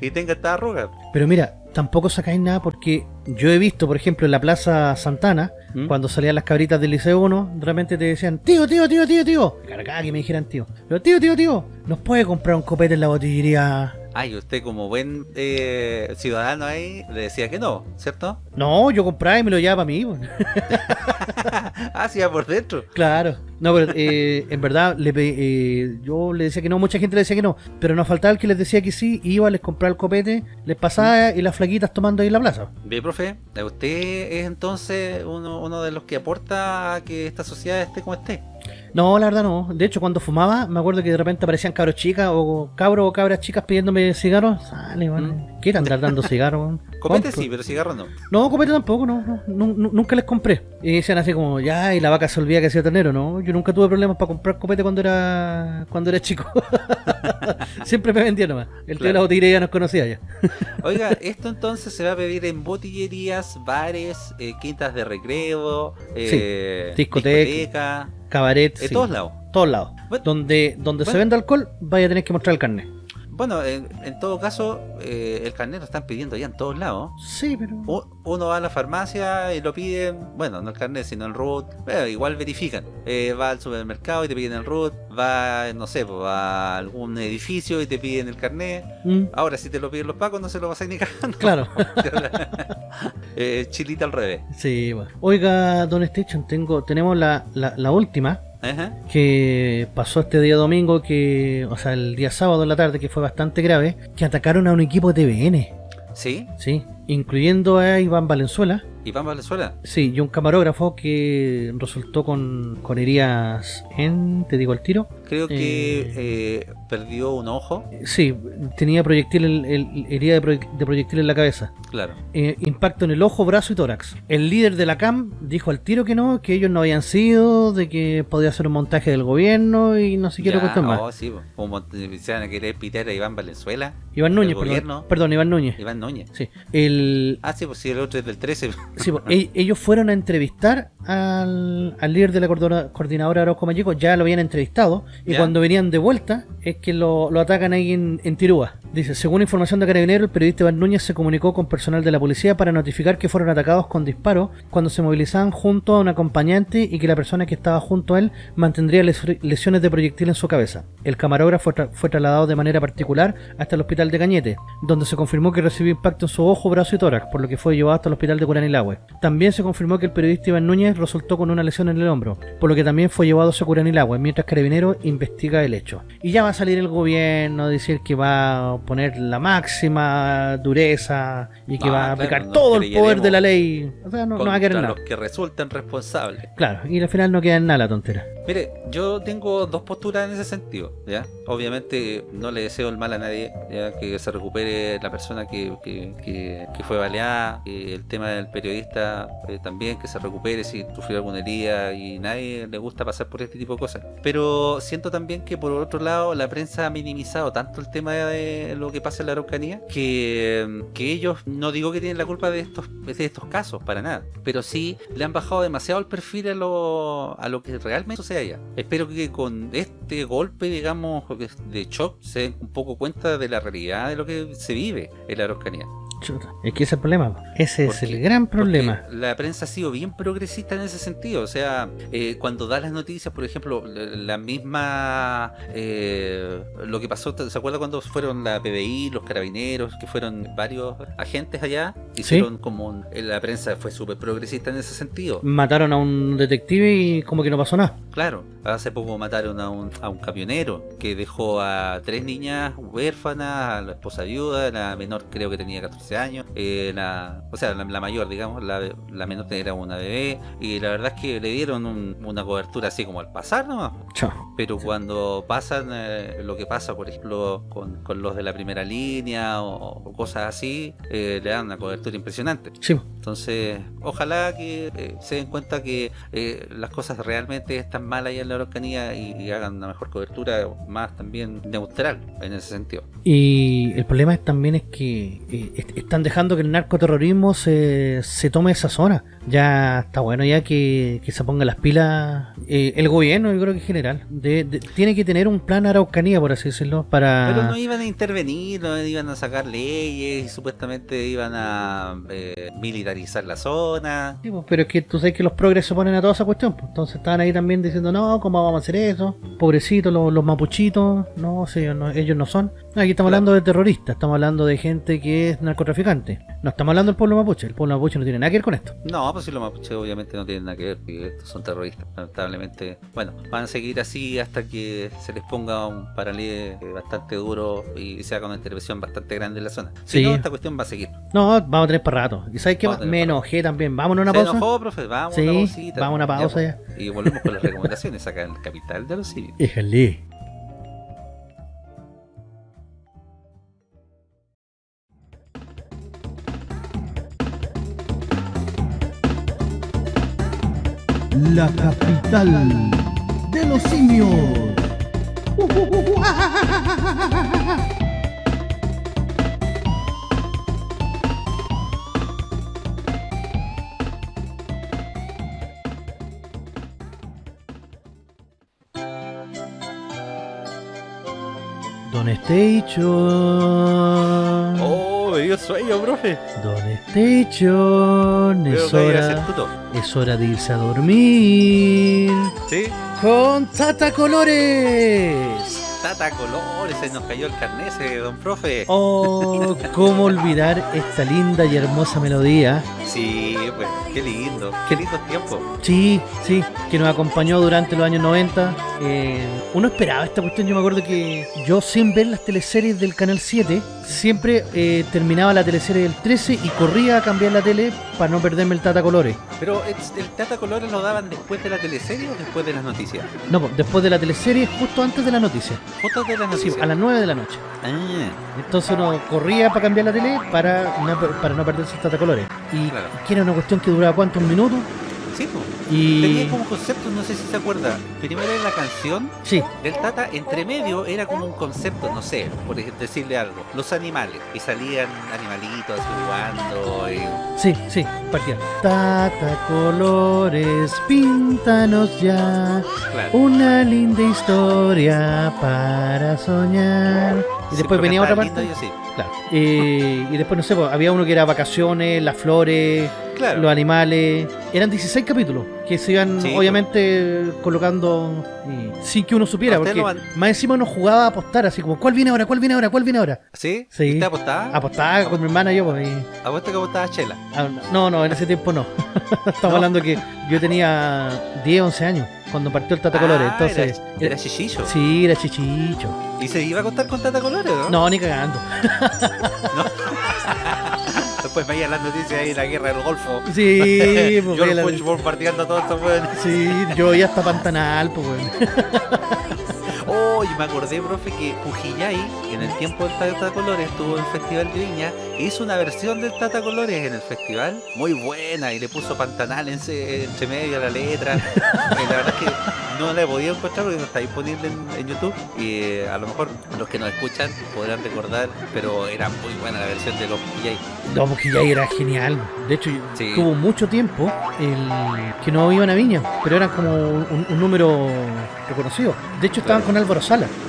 y tenga esta arruga. Pero mira, tampoco sacáis nada porque yo he visto, por ejemplo, en la Plaza Santana, ¿Mm? cuando salían las cabritas del Liceo 1, de repente te decían, tío, tío, tío, tío, tío. Cargada que me dijeran tío. Pero tío, tío, tío, ¿nos puede comprar un copete en la botillería? Ay, usted como buen eh, ciudadano ahí le decía que no, ¿cierto? No, yo compraba y me lo llevaba para mí. pues. [LAUGHS] ah, sí, por dentro. Claro. No, pero eh, en verdad le eh, yo le decía que no, mucha gente le decía que no, pero nos faltaba el que les decía que sí, iba, les compraba el copete, les pasaba y las flaquitas tomando ahí en la plaza. Bien, profe, usted es entonces uno, uno de los que aporta a que esta sociedad esté como esté. No, la verdad no. De hecho, cuando fumaba, me acuerdo que de repente aparecían cabros chicas o cabros o cabras chicas pidiéndome cigarros. Sale, man. ¿Qué están dando cigarros? [LAUGHS] Copete sí, pero cigarro no. No, copete tampoco, no, no, nu- nu- nunca les compré. Y decían así como, ya, y la vaca se olvida que hacía ternero, ¿no? Yo nunca tuve problemas para comprar copete cuando era cuando era chico. [LAUGHS] Siempre me vendía nomás. El tío de Claro. la botillería ya nos conocía ya. [LAUGHS] Oiga, esto entonces se va a pedir en botillerías, bares, eh, quintas de recreo, eh, discoteca, discoteca, Cabaret, en sí. todos lados. Todos lados. Donde donde se vende alcohol, vaya a tener que mostrar el carnet. Bueno, en, en todo caso, eh, el carnet lo están pidiendo ya en todos lados. Sí, pero... U- Uno va a la farmacia y lo piden, bueno, no el carnet, sino el root. Pero igual verifican. Eh, va al supermercado y te piden el root. Va, no sé, pues, va a algún edificio y te piden el carnet. Mm, Ahora, si te lo piden los pacos, no se lo vas a ni cagando. claro. [LAUGHS] eh, chilita al revés. Sí, bueno. Oiga, Don Station, tengo, tenemos la, la, la última, Ajá. que pasó este día domingo, que, o sea, el día sábado en la tarde, que fue bastante grave, que atacaron a un equipo de TVN, ¿Sí? ¿sí? Incluyendo a Iván Valenzuela, Iván Valenzuela. sí, y un camarógrafo que resultó con, con heridas en, te digo el tiro, Creo que eh, perdió un ojo. sí, tenía proyectil, el, el- herida de, proye- de proyectil en la cabeza. Claro. Eh, impacto en el ojo, brazo y tórax. El líder de la CAM dijo al tiro que no, que ellos no habían sido, de que podía ser un montaje del gobierno y no sé qué Ya, cuestión más. oh, sí, como se van a querer pitar a Iván Valenzuela. Iván Núñez, perdón, perdón, Iván Núñez. Iván Núñez. Sí, el, Ah, sí, pues sí, el otro es del 13. sí, pues, e- ellos fueron a entrevistar al, al líder de la coordinadora Arauco Mayeco, ya lo habían entrevistado, y Ya. cuando venían de vuelta es que lo, lo atacan ahí en, en Tirúa. Dice, según información de Carabinero, el periodista Iván Núñez se comunicó con personal de la policía para notificar que fueron atacados con disparos cuando se movilizaban junto a un acompañante y que la persona que estaba junto a él mantendría les- lesiones de proyectil en su cabeza. El camarógrafo tra- fue trasladado de manera particular hasta el hospital de Cañete, donde se confirmó que recibió impacto en su ojo, brazo y tórax, por lo que fue llevado hasta el hospital de Curanilahue. También se confirmó que el periodista Iván Núñez resultó con una lesión en el hombro, por lo que también fue llevado a Curanilahue, mientras Carabinero investiga el hecho. Y ya va a salir el gobierno a decir que va a poner la máxima dureza y que va a claro, aplicar todo el poder de la ley. O sea, no, no va a querer contra nada. los que resultan responsables. Claro, y al final no queda en nada la tontera. Mire, yo tengo dos posturas en ese sentido, ¿ya? Obviamente no le deseo el mal a nadie, ¿ya? Que se recupere la persona que, que, que- que fue baleada, el tema del periodista eh, también, que se recupere si sufrió alguna herida y nadie le gusta pasar por este tipo de cosas. Pero también que por otro lado la prensa ha minimizado tanto el tema de lo que pasa en la Araucanía que, que ellos, no digo que tienen la culpa de estos, de estos casos, para nada, pero sí le han bajado demasiado el perfil a lo, a lo que realmente sucede allá. Espero que con este golpe, digamos, de shock, se den un poco cuenta de la realidad de lo que se vive en la Araucanía. Chuta, Es que ese es el problema. Ese es el gran problema. La prensa ha sido bien progresista en ese sentido. O sea, eh, cuando da las noticias, por ejemplo, la, misma. eh, lo que pasó, ¿se acuerda cuando fueron la PBI, los carabineros, que fueron varios agentes allá? Hicieron como. un- eh, la prensa fue súper progresista en ese sentido. Mataron a un detective y como que no pasó nada. Claro, hace poco mataron a un, a un camionero que dejó a tres niñas huérfanas, a la esposa viuda, la menor creo que tenía 14 años, eh, la, o sea, la, la mayor, digamos, la, la menor era una bebé, y la verdad es que le dieron un- una cobertura así como al pasar nomás. Chao. Pero cuando pasan eh, lo que pasa, por ejemplo, con, con los de la primera línea o, o cosas así, eh, le dan una cobertura impresionante. Sí. Entonces, ojalá que eh, se den cuenta que eh, las cosas realmente están mal allá en la Araucanía y, y hagan una mejor cobertura, más también neutral en ese sentido. Y el problema es- también es que eh, están dejando que el narcoterrorismo se, se tome esa zona. Ya está bueno ya que, que se pongan las pilas eh, el gobierno, yo creo que en general. de- de- tiene que tener un plan Araucanía, por así decirlo, para... Pero no iban a intervenir, no iban a sacar leyes y supuestamente iban a eh, militarizar la zona. Sí, pues, pero es que tú sabes que los progres se ponen a toda esa cuestión. pues. Entonces estaban ahí también diciendo, no, ¿cómo vamos a hacer eso? Pobrecitos, los, los mapuchitos. No, sí, ellos no, ellos no son. Aquí estamos Claro. hablando de terroristas, estamos hablando de gente que es narcotraficante. No estamos hablando del pueblo mapuche. El pueblo mapuche no tiene nada que ver con esto. No, pues si los mapuches obviamente no tienen nada que ver, porque estos son terroristas, lamentablemente. Bueno, van a seguir así hasta que se les ponga un paralelo bastante duro y se haga una intervención bastante grande en la zona. Si Sí. no, esta cuestión va a seguir. No, vamos a tener para rato. ¿Y sabes qué? Vamos Me enojé también. Vámonos a una ¿Se pausa. enojó, profe? Vamos Sí, a una pausita. vamos a una pausa pues. ya. Y volvemos con las recomendaciones acá en el capital de los simios. Híjole. La capital de los simios. Don Station. ¡Oh, dio sueño, profe! Don Station. Es hora, es hora de irse a dormir. ¿Sí? Con Tata Colores. Tata Colores, se nos cayó el carnet ese, don profe. Oh, [LAUGHS] cómo olvidar esta linda y hermosa melodía Sí, pues, qué lindo, qué lindo tiempo. Sí, sí, que nos acompañó durante los años 90. Eh, uno esperaba esta cuestión, yo me acuerdo que yo sin ver las teleseries del Canal 7, siempre eh, terminaba la teleserie del 13 y corría a cambiar la tele para no perderme el Tata Colores. Pero ¿el el Tata Colores lo daban después de la teleserie o después de las noticias? No, después de la teleserie, justo antes de la noticia. Fotos de las Sí, noticias. a las 9 de la noche. Ah, Entonces uno corría para cambiar la tele para no, para no perderse el Tata Colores. Y Claro. que era una cuestión que duraba cuántos minutos. sí, pues. Y. Tenía como concepto, no sé si se acuerda. Primero era la canción Sí, del Tata, entre medio era como un concepto, no sé, por decirle algo. Los animales. Y salían animalitos así jugando. Y... sí, sí, partía. Tata Colores, píntanos ya. Claro. Una linda historia para soñar. Y después venía otra parte. Claro. Eh, y después, no sé, pues, había uno que era vacaciones, las flores, Claro. los animales. Eran 16 capítulos que se iban, Sí, obviamente, colocando eh, sin que uno supiera. Porque van- más encima uno jugaba a apostar, así como, ¿cuál viene ahora? ¿Cuál viene ahora? ¿Cuál viene ahora? ¿Sí? Sí. ¿Usted apostaba? Apostaba con mi hermana y yo, pues. y- ¿Apuesta que apostaba Chela? ah, no, no, en ese tiempo no. [LAUGHS] Estamos ¿No? hablando que yo tenía 10, 11 años cuando partió el Tata Colores. Ah, Entonces, era, era chichillo. sí, era chichicho. ¿Y se iba a contar con Tata Colores, no? No, ni cagando. [LAUGHS] Después veía las noticias ahí la guerra del Golfo. Sí, [LAUGHS] pues, Yo veía la- bombardeando a todos estos weones. Sí, yo ya hasta Pantanal, pues. [LAUGHS] Oh, y me acordé, profe, que Pujillay, en el tiempo del Tata Colores, estuvo en el Festival de Viña, e hizo una versión del Tata Colores en el festival, muy buena, y le puso Pantanal en se- entre medio a la letra. [LAUGHS] y la verdad es que no la he podido encontrar porque no está disponible en, en YouTube, y eh, a lo mejor los que nos escuchan podrán recordar, pero era muy buena la versión de los Pujillay. No, porque ya era genial. De hecho, Sí. tuvo mucho tiempo el que no iban a Viña, pero eran como un, un número reconocido. De hecho, estaban Claro. con Álvaro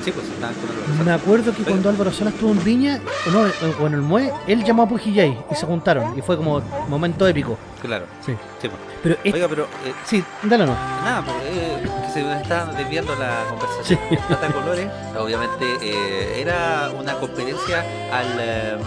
Sí, pues estaban con el Me acuerdo que cuando Álvaro Sala estuvo en Viña, o, no, o en el Mue, él llamó a Pujillay y se juntaron. Y fue como momento épico. Claro, Sí. sí, pues. Pero es- Oiga, pero eh, sí, dale no. Nada, pues, eh, se nos está desviando la conversación. Tata Colores, obviamente, eh, era una competencia al, eh,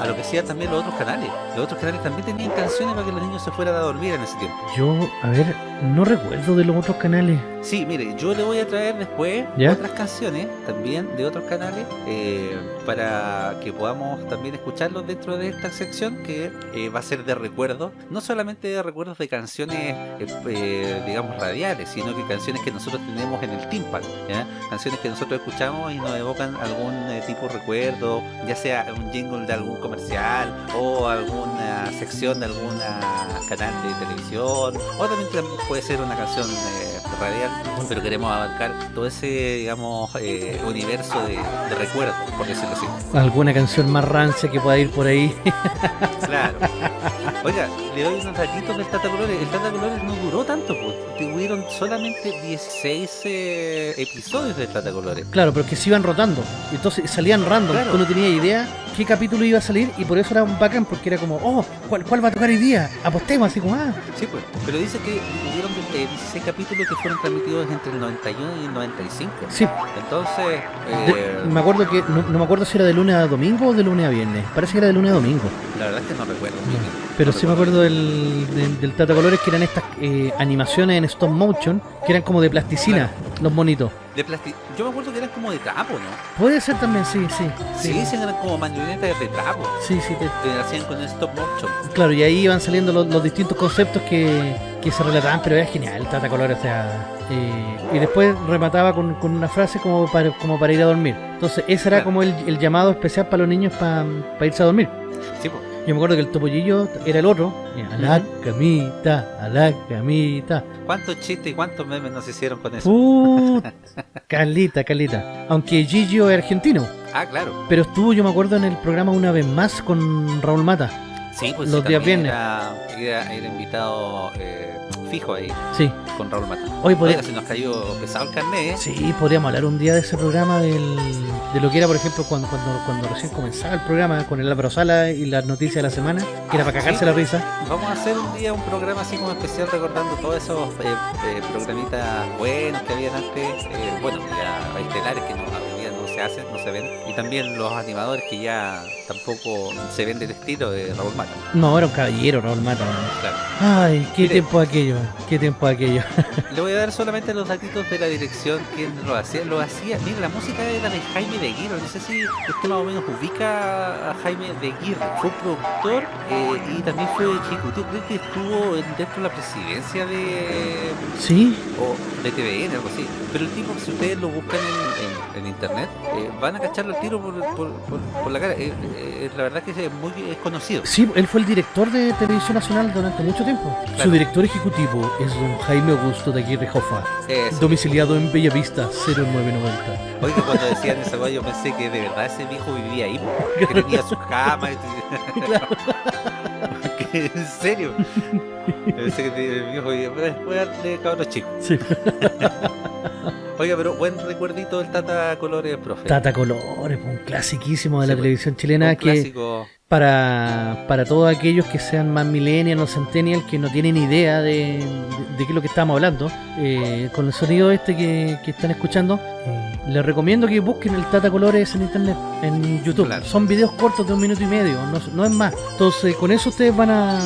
a lo que hacían también los otros canales. Los otros canales también tenían canciones para que los niños se fueran a dormir en ese tiempo. Yo, a ver, no recuerdo de los otros canales. Sí, mire, yo le voy a traer después ¿Ya? otras canciones también de otros canales eh, para que podamos también escucharlos dentro de esta sección que eh, va a ser de recuerdos, no solamente de recuerdos de canciones, eh, eh, digamos, radiales, sino que canciones que nosotros tenemos en el tímpano, ¿ya? canciones que nosotros escuchamos y nos evocan algún eh, tipo de recuerdo, ya sea un jingle de algún comercial o alguna sección de algún canal de televisión, o también puede ser una canción eh, radial, pero queremos abarcar todo ese, digamos, universo de, de recuerdos, por decirlo así. Alguna canción más rancia que pueda ir por ahí. Claro. Oiga, le doy unos datitos del Tata Colores. El Tata Colores no duró tanto, pues. Tuvieron solamente 16 eh, episodios del Tata Colores. Claro, pero que se iban rotando. Y entonces salían random. Claro. Tú no tenías idea qué capítulo iba a salir y por eso era un bacán porque era como, oh, ¿cuál, cuál va a tocar hoy día? Apostemos, así como, ah. Sí, pues. Pero dice que hubieron eh, 16 capítulos que fueron transmitidos entre el 91 y el 95. Sí, Entonces, de- eh, me acuerdo que, no, no me acuerdo si era de lunes a domingo o de lunes a viernes. Parece que era de lunes a domingo. la verdad es que no recuerdo. Pero sí me acuerdo del, del, del Tata Colores que eran estas eh, animaciones en stop motion que eran como de plasticina, los monitos. De plasti- Yo me acuerdo que eran como de trapo, ¿no? Puede ser también, sí, sí. Sí, sí, eran como marionetas de trapo. Sí, sí, te- Que hacían con el stop motion. claro, y ahí iban saliendo los, los distintos conceptos que, que se relataban, pero era genial el Tata Colores, o sea, eh, y después remataba con, con una frase como para, como para ir a dormir. Entonces, ese era Claro. como el, el llamado especial para los niños para irse a dormir. Sí, pues. Yo me acuerdo que el topollillo era el otro, a la camita, a la camita. ¿Cuántos chistes y cuántos memes nos hicieron con eso? Uh, [LAUGHS] Carlita, Carlita. Aunque Gigio es argentino, Ah, claro. pero estuvo, yo me acuerdo, en el programa una vez más con Raúl Mata. Sí, pues Los sí, días viernes. Era, era, era invitado eh, fijo ahí Sí. con Raúl Mata. Hoy podría, se nos cayó pesado el carnet, ¿eh? sí, podríamos hablar un día de ese programa, del, de lo que era, por ejemplo, cuando, cuando, cuando recién comenzaba el programa con el Álvaro Sala y las noticias de la semana, que era para cagarse Sí. la risa. Vamos a hacer un día un programa así como especial recordando todos esos eh, eh, programitas buenos que habían antes. eh, bueno, ya estelares que no, hoy día no se hacen, no se ven. Y también los animadores que ya tampoco se ven del estilo de Raúl Mata. No, era un caballero, Raúl Mata. Claro. Ay, qué Mire. tiempo aquello, qué tiempo aquello. [LAUGHS] Le voy a dar solamente los datitos de la dirección, quién lo hacía. Lo hacía, mira, la música era de Jaime de Aguirre. No sé si usted más o menos ubica a Jaime de Aguirre. Fue productor eh, y también fue ejecutivo. Creo que estuvo en- dentro de la presidencia de ¿Sí? o de TVN, algo así. Pero el tipo, si ustedes lo buscan en, en- en internet, eh, van a cacharlo al tiro por, por, por- por la cara. Eh, eh, la verdad que es muy es conocido. Sí, él fue el director de Televisión Nacional durante mucho tiempo. Su director ejecutivo es don Jaime Augusto de Aguirre Jofa, domiciliado en Bellavista 0990. Oiga, cuando decían esa weá, yo pensé que de verdad ese viejo vivía ahí, que tenía su cama. y- [LAUGHS] [LAUGHS] en serio. Pensé que el viejo vivía. Voy a darle cabros chicos. Sí. [LAUGHS] Oiga, pero buen recuerdito del Tata Colores, profe. Tata Colores, un clasiquísimo de Sí, la televisión chilena Un que clásico. Para, para todos aquellos que sean más millennials o centennials que no tienen idea de, de- de qué es lo que estamos hablando, eh, con el sonido este que, que están escuchando, eh, les recomiendo que busquen el Tata Colores en internet, en YouTube. Claro. Son videos cortos de un minuto y medio, no, no es más. Entonces, con eso ustedes van a,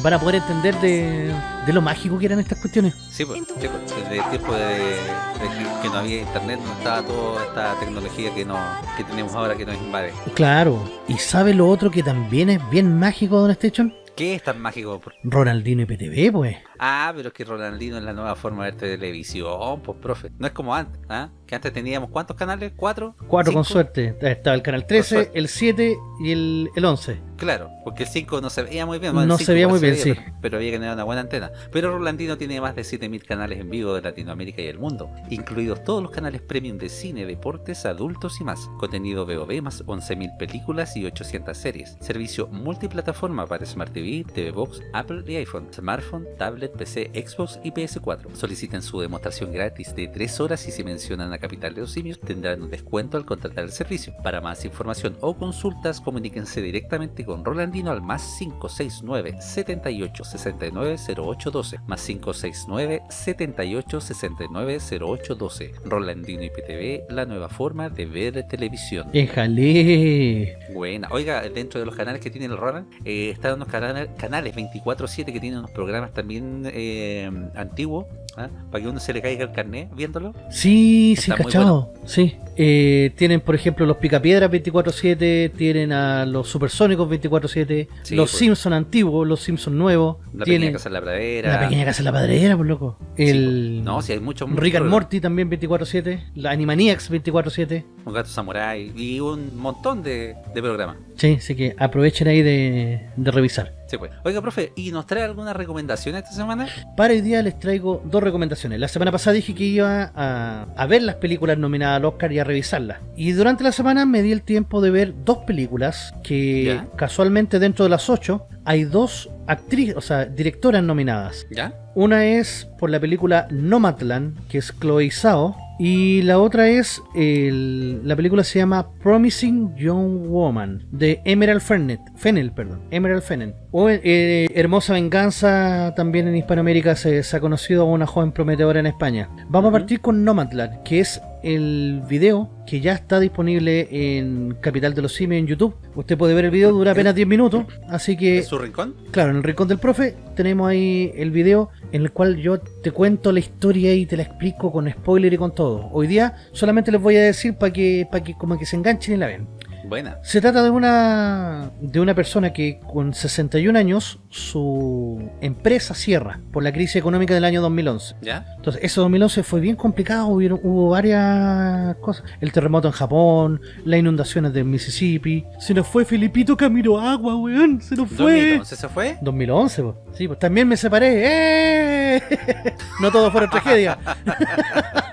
van a poder entender de, de lo mágico que eran estas cuestiones. Sí, pues, sí, pues, desde el tiempo de, de que, que no había internet, no estaba toda esta tecnología que, no, que tenemos ahora que nos invade. Claro, y ¿sabe lo otro que también es bien mágico, Don Station? ¿Qué es tan mágico? Ronaldinho y PTV, pues. Ah, pero es que Ronaldino es la nueva forma de ver televisión, pues, profe. No es como antes, ¿ah? Que antes teníamos ¿cuántos canales? ¿Cuatro? Cuatro con suerte. Estaba el canal 13, suerte. el 7 y el, el 11. Claro, porque el 5 no se veía muy bien. No se veía muy bien, sí. Pero, pero había que tener una buena antena. Pero Rolandino tiene más de 7000 canales en vivo de Latinoamérica y el mundo, incluidos todos los canales premium de cine, deportes, adultos y más. Contenido VOD más 11.000 películas y 800 series. Servicio multiplataforma para Smart TV, TV Box, Apple y iPhone, smartphone, tablet, PC, Xbox y PS4. Soliciten su demostración gratis de 3 horas y si mencionan a Capital de los Simios tendrán un descuento al contratar el servicio. Para más información o consultas, comuníquense directamente con Rolandino al más 569 78 69 0812 más 569 78 69 0812 Rolandino IPTV, la nueva forma de ver televisión. Éjale. Buena. Oiga, dentro de los canales que tiene el Roland, eh, están unos canales, canales 24-7 que tienen unos programas también eh, antiguos, ¿ah? para que uno se le caiga el carnet viéndolo. Sí, sí, Está muy cachado. Sí. Eh, tienen, por ejemplo, los Picapiedras 24-7, tienen a los Supersónicos 24-7, Sí, los pues. Simpson antiguos, los Simpson nuevos, La tienen pequeña casa en la pradera. la pequeña casa de la padrera, por loco. Sí, El pues. No, si hay muchos. muchos Rick and. Morty también 24-7, la Animaniacs 24-7. Un gato samurai y un montón de, de programas. Sí, así que aprovechen ahí de, de revisar. Sí, pues. Oiga, profe, ¿y nos trae alguna recomendación esta semana? Para hoy día les traigo dos recomendaciones. La semana pasada dije que iba a, a ver las películas nominadas al Oscar y a revisarlas. Y durante la semana me di el tiempo de ver dos películas que Ya. casualmente dentro de las ocho hay dos actrices, o sea, directoras nominadas. ¿Ya? Una es por la película Nomadland, que es Chloe Zhao. Y la otra es, el- la película se llama Promising Young Woman, de Emerald Fennell, Fennell perdón, Emerald Fennell. O eh, Hermosa Venganza, también en Hispanoamérica se, se ha conocido a una joven prometedora en España. Vamos a partir con Nomadland, que es el video que ya está disponible en Capital de los Simios en YouTube. Usted puede ver el video, dura apenas 10 minutos, así que... ¿Es su rincón? Claro, en el rincón del profe tenemos ahí el video en el cual yo te cuento la historia y te la explico con spoiler y con todo. Hoy día solamente les voy a decir para que, para que como que se enganchen y la ven. Buena. Se trata de una de una persona que con 61 años su empresa cierra por la crisis económica del año 2011. ¿Ya? Entonces, ese 2011 fue bien complicado, hubieron- hubo varias cosas. El terremoto en Japón, las inundaciones de Mississippi. Se nos fue Filipito Camilo Agua, weón, se nos fue. 2011 se fue. 2011, pues. Sí, pues también me separé. ¡Eh! [LAUGHS] no todo fueron tragedia. [LAUGHS]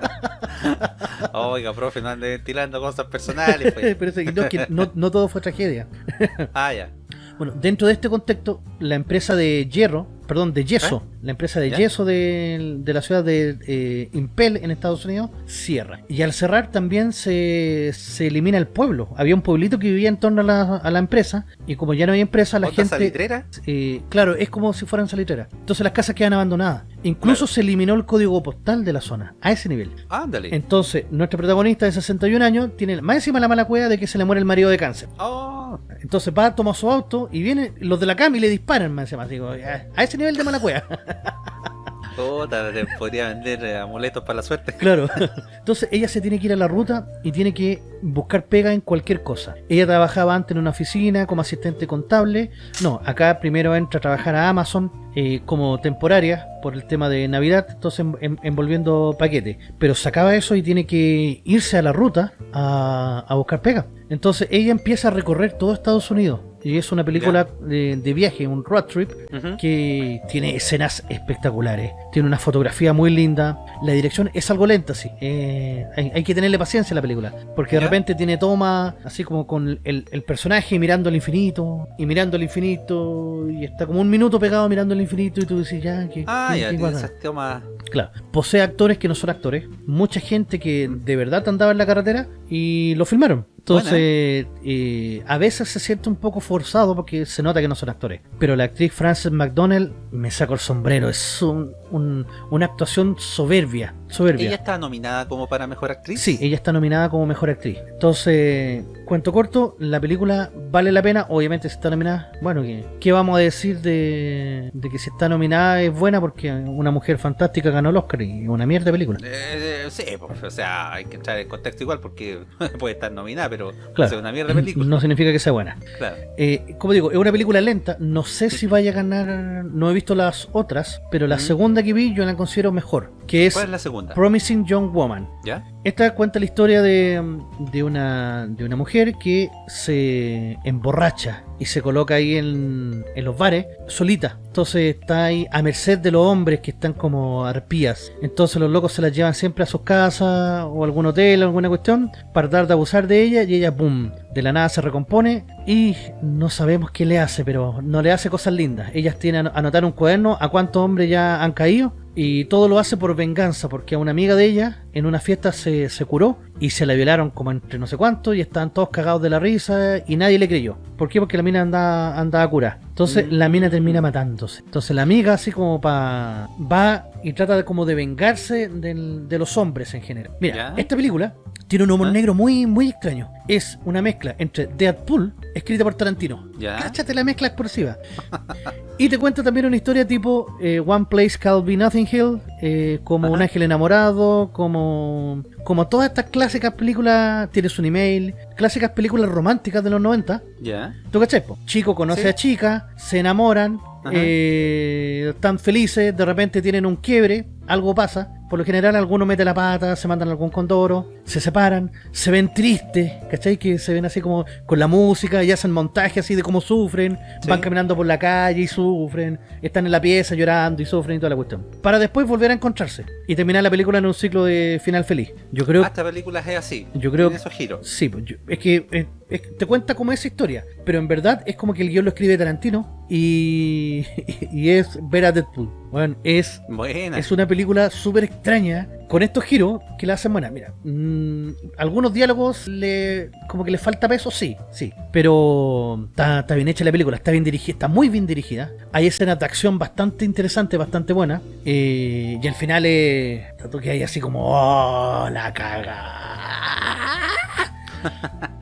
[LAUGHS] Oiga, profe, no ande ventilando cosas personales. Pues. [LAUGHS] Pero es que no, que no, no todo fue tragedia. Ah, ya. Bueno, dentro de este contexto, la empresa de hierro perdón, de yeso, la empresa de ¿Ya? yeso de, de la ciudad de eh, Impel en Estados Unidos, cierra. Y al cerrar también se, se elimina el pueblo. Había un pueblito que vivía en torno a la, a la empresa y como ya no hay empresa, la ¿Otra gente... salitrera? eh, claro, es como si fueran salitreras. Entonces las casas quedan abandonadas. Incluso se eliminó el código postal de la zona, a ese nivel. Ándale. Entonces, nuestra protagonista de 61 años tiene más encima la mala cueva de que se le muere el marido de cáncer. Oh, Entonces va, toma su auto y vienen los de la cama y le disparan más encima. Digo, a a ese nivel de mala cueva. puta, te podría vender eh, amuletos para la suerte. Claro. Entonces ella se tiene que ir a la ruta y tiene que buscar pega en cualquier cosa. Ella trabajaba antes en una oficina como asistente contable. No, acá primero entra a trabajar a Amazon eh, como temporaria por el tema de Navidad, entonces en- en- envolviendo paquetes. Pero sacaba eso y tiene que irse a la ruta a, a buscar pega. Entonces ella empieza a recorrer todo Estados Unidos. Y es una película de, de viaje, un road trip, que tiene escenas espectaculares. Tiene una fotografía muy linda. La dirección es algo lenta, sí. Eh, hay, hay que tenerle paciencia a la película. Porque de ¿Ya? repente tiene toma así como con el, el personaje mirando al infinito. Y mirando al infinito. Y está como un minuto pegado mirando al infinito. Y tú dices, ya, ¿qué, Ah, ya, tomas. Claro, posee actores que no son actores, mucha gente que de verdad andaba en la carretera y lo filmaron. Entonces, eh, a veces se siente un poco forzado porque se nota que no son actores. Pero la actriz Frances McDonnell, me saco el sombrero, es un- un- una actuación soberbia. soberbia. ¿Ella está nominada como para mejor actriz? Sí, ella está nominada como mejor actriz. Entonces, cuento corto, la película vale la pena. Obviamente, si está nominada, bueno, ¿qué, qué vamos a decir de, de que si está nominada es buena? Porque una mujer fantástica ganó el Oscar y es una mierda de película. Eh, sí, pues, o sea, hay que entrar en contexto igual porque [LAUGHS] puede estar nominada, pero Claro. es una mierda de película. No significa que sea buena. Claro. Eh, como digo, es una película lenta. No sé si vaya a ganar. No he visto las otras, pero la Mm. segunda que vi yo la considero mejor. Que es ¿Cuál es la segunda? Promising Young Woman. ¿Ya? Esta cuenta la historia de, de, una, de una mujer que se emborracha y se coloca ahí en, en los bares solita. Entonces está ahí a merced de los hombres que están como arpías. Entonces los locos se las llevan siempre a sus casas o algún hotel o alguna cuestión para tratar de abusar de ella y ella, boom, de la nada se recompone y no sabemos qué le hace, pero no le hace cosas lindas. Ellas tienen anotar un cuaderno a cuántos hombres ya han caído y todo lo hace por venganza, porque a una amiga de ella en una fiesta se, se curó y se la violaron como entre no sé cuánto y estaban todos cagados de la risa y nadie le creyó. ¿Por qué? Porque la mina andaba, andaba curada. Entonces la mina termina matándose. Entonces la amiga así como para... va y trata de como de vengarse del- de los hombres en general. Mira, Ya. esta película tiene un humor ¿Ah? negro muy, muy extraño. Es una mezcla entre Deadpool, escrita por Tarantino. Ya. Cáchate la mezcla explosiva. Y te cuenta también una historia tipo eh, One Place Called Be Nothing Hill, eh, como Un. Ángel Enamorado, como, como todas estas clásicas películas, tienes un email, clásicas películas románticas de los 90. ¿Ya? ¿Tú cachai? Chico conoce Sí. a chica, se enamoran, eh, están felices, de repente tienen un quiebre, algo pasa. Por lo general, alguno mete la pata, se mandan algún condoro, se separan, se ven tristes, ¿cachai? Que se ven así como con la música y hacen montaje así de cómo sufren, Sí. van caminando por la calle y sufren, están en la pieza llorando y sufren y toda la cuestión. Para después volver a encontrarse y terminar la película en un ciclo de final feliz. Yo creo Ah, esta película es así. Yo creo Tiene esos giros. Sí, pues, yo- es que es- te cuenta como esa historia, pero en verdad es como que el guion lo escribe Tarantino y, [LAUGHS] y es ver a Deadpool. Bueno, es, Buena. es una película súper extraña con estos giros que la hacen buena. Mira, mm, algunos diálogos le como que le falta peso, sí, sí, pero está, está bien hecha la película, está bien dirigida, está muy bien dirigida. Hay escenas de acción bastante interesantes, bastante buenas, eh, y al final es tanto que hay así como oh, la caga. [LAUGHS]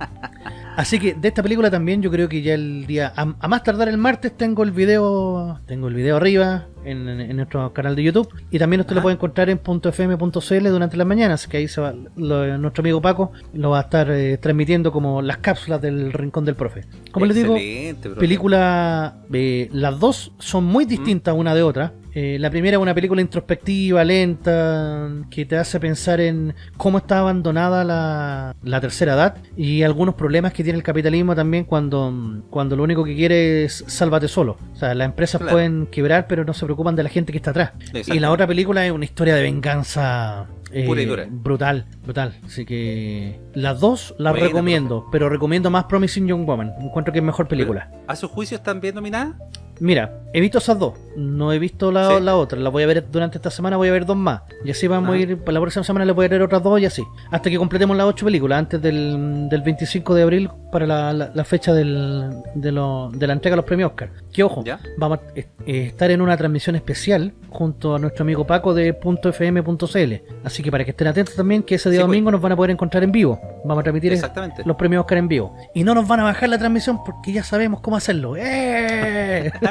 Así que de esta película también yo creo que ya el día, a, a más tardar el martes tengo el video, tengo el video arriba en, en- en nuestro canal de YouTube y también usted lo puede encontrar en .fm.cl durante las mañanas, que ahí se va, lo- nuestro amigo Paco lo va a estar eh, transmitiendo como las cápsulas del Rincón del Profe. Como les digo, Excelente, película, eh, las dos son muy distintas una de otra. Eh, la primera es una película introspectiva, lenta, que te hace pensar en cómo está abandonada la, la tercera edad y algunos problemas que tiene el capitalismo también cuando, cuando lo único que quiere es sálvate solo. O sea, las empresas Claro. pueden quebrar, pero no se preocupan de la gente que está atrás. Y la otra película es una historia de venganza eh, Pura y dura. brutal, brutal. Así que las dos las Buena, recomiendo, pero recomiendo más Promising Young Woman. Encuentro que es mejor película. ¿A su juicio están bien nominadas? Mira, he visto esas dos. No he visto la, Sí. la otra, la voy a ver durante esta semana, voy a ver dos más. Y así vamos a ir, para la próxima semana le voy a ver otras dos y así. Hasta que completemos las ocho películas, antes del, del 25 de abril para la, la- la fecha del, de, lo- de la entrega de los premios Oscar. Que ojo, ¿Ya? vamos a eh, estar en una transmisión especial junto a nuestro amigo Paco de .fm.cl. Así que para que estén atentos también, que ese día Sí, pues. domingo nos van a poder encontrar en vivo. Vamos a transmitir Exactamente. los premios Oscar en vivo. Y no nos van a bajar la transmisión porque ya sabemos cómo hacerlo. ¡Eh! [LAUGHS]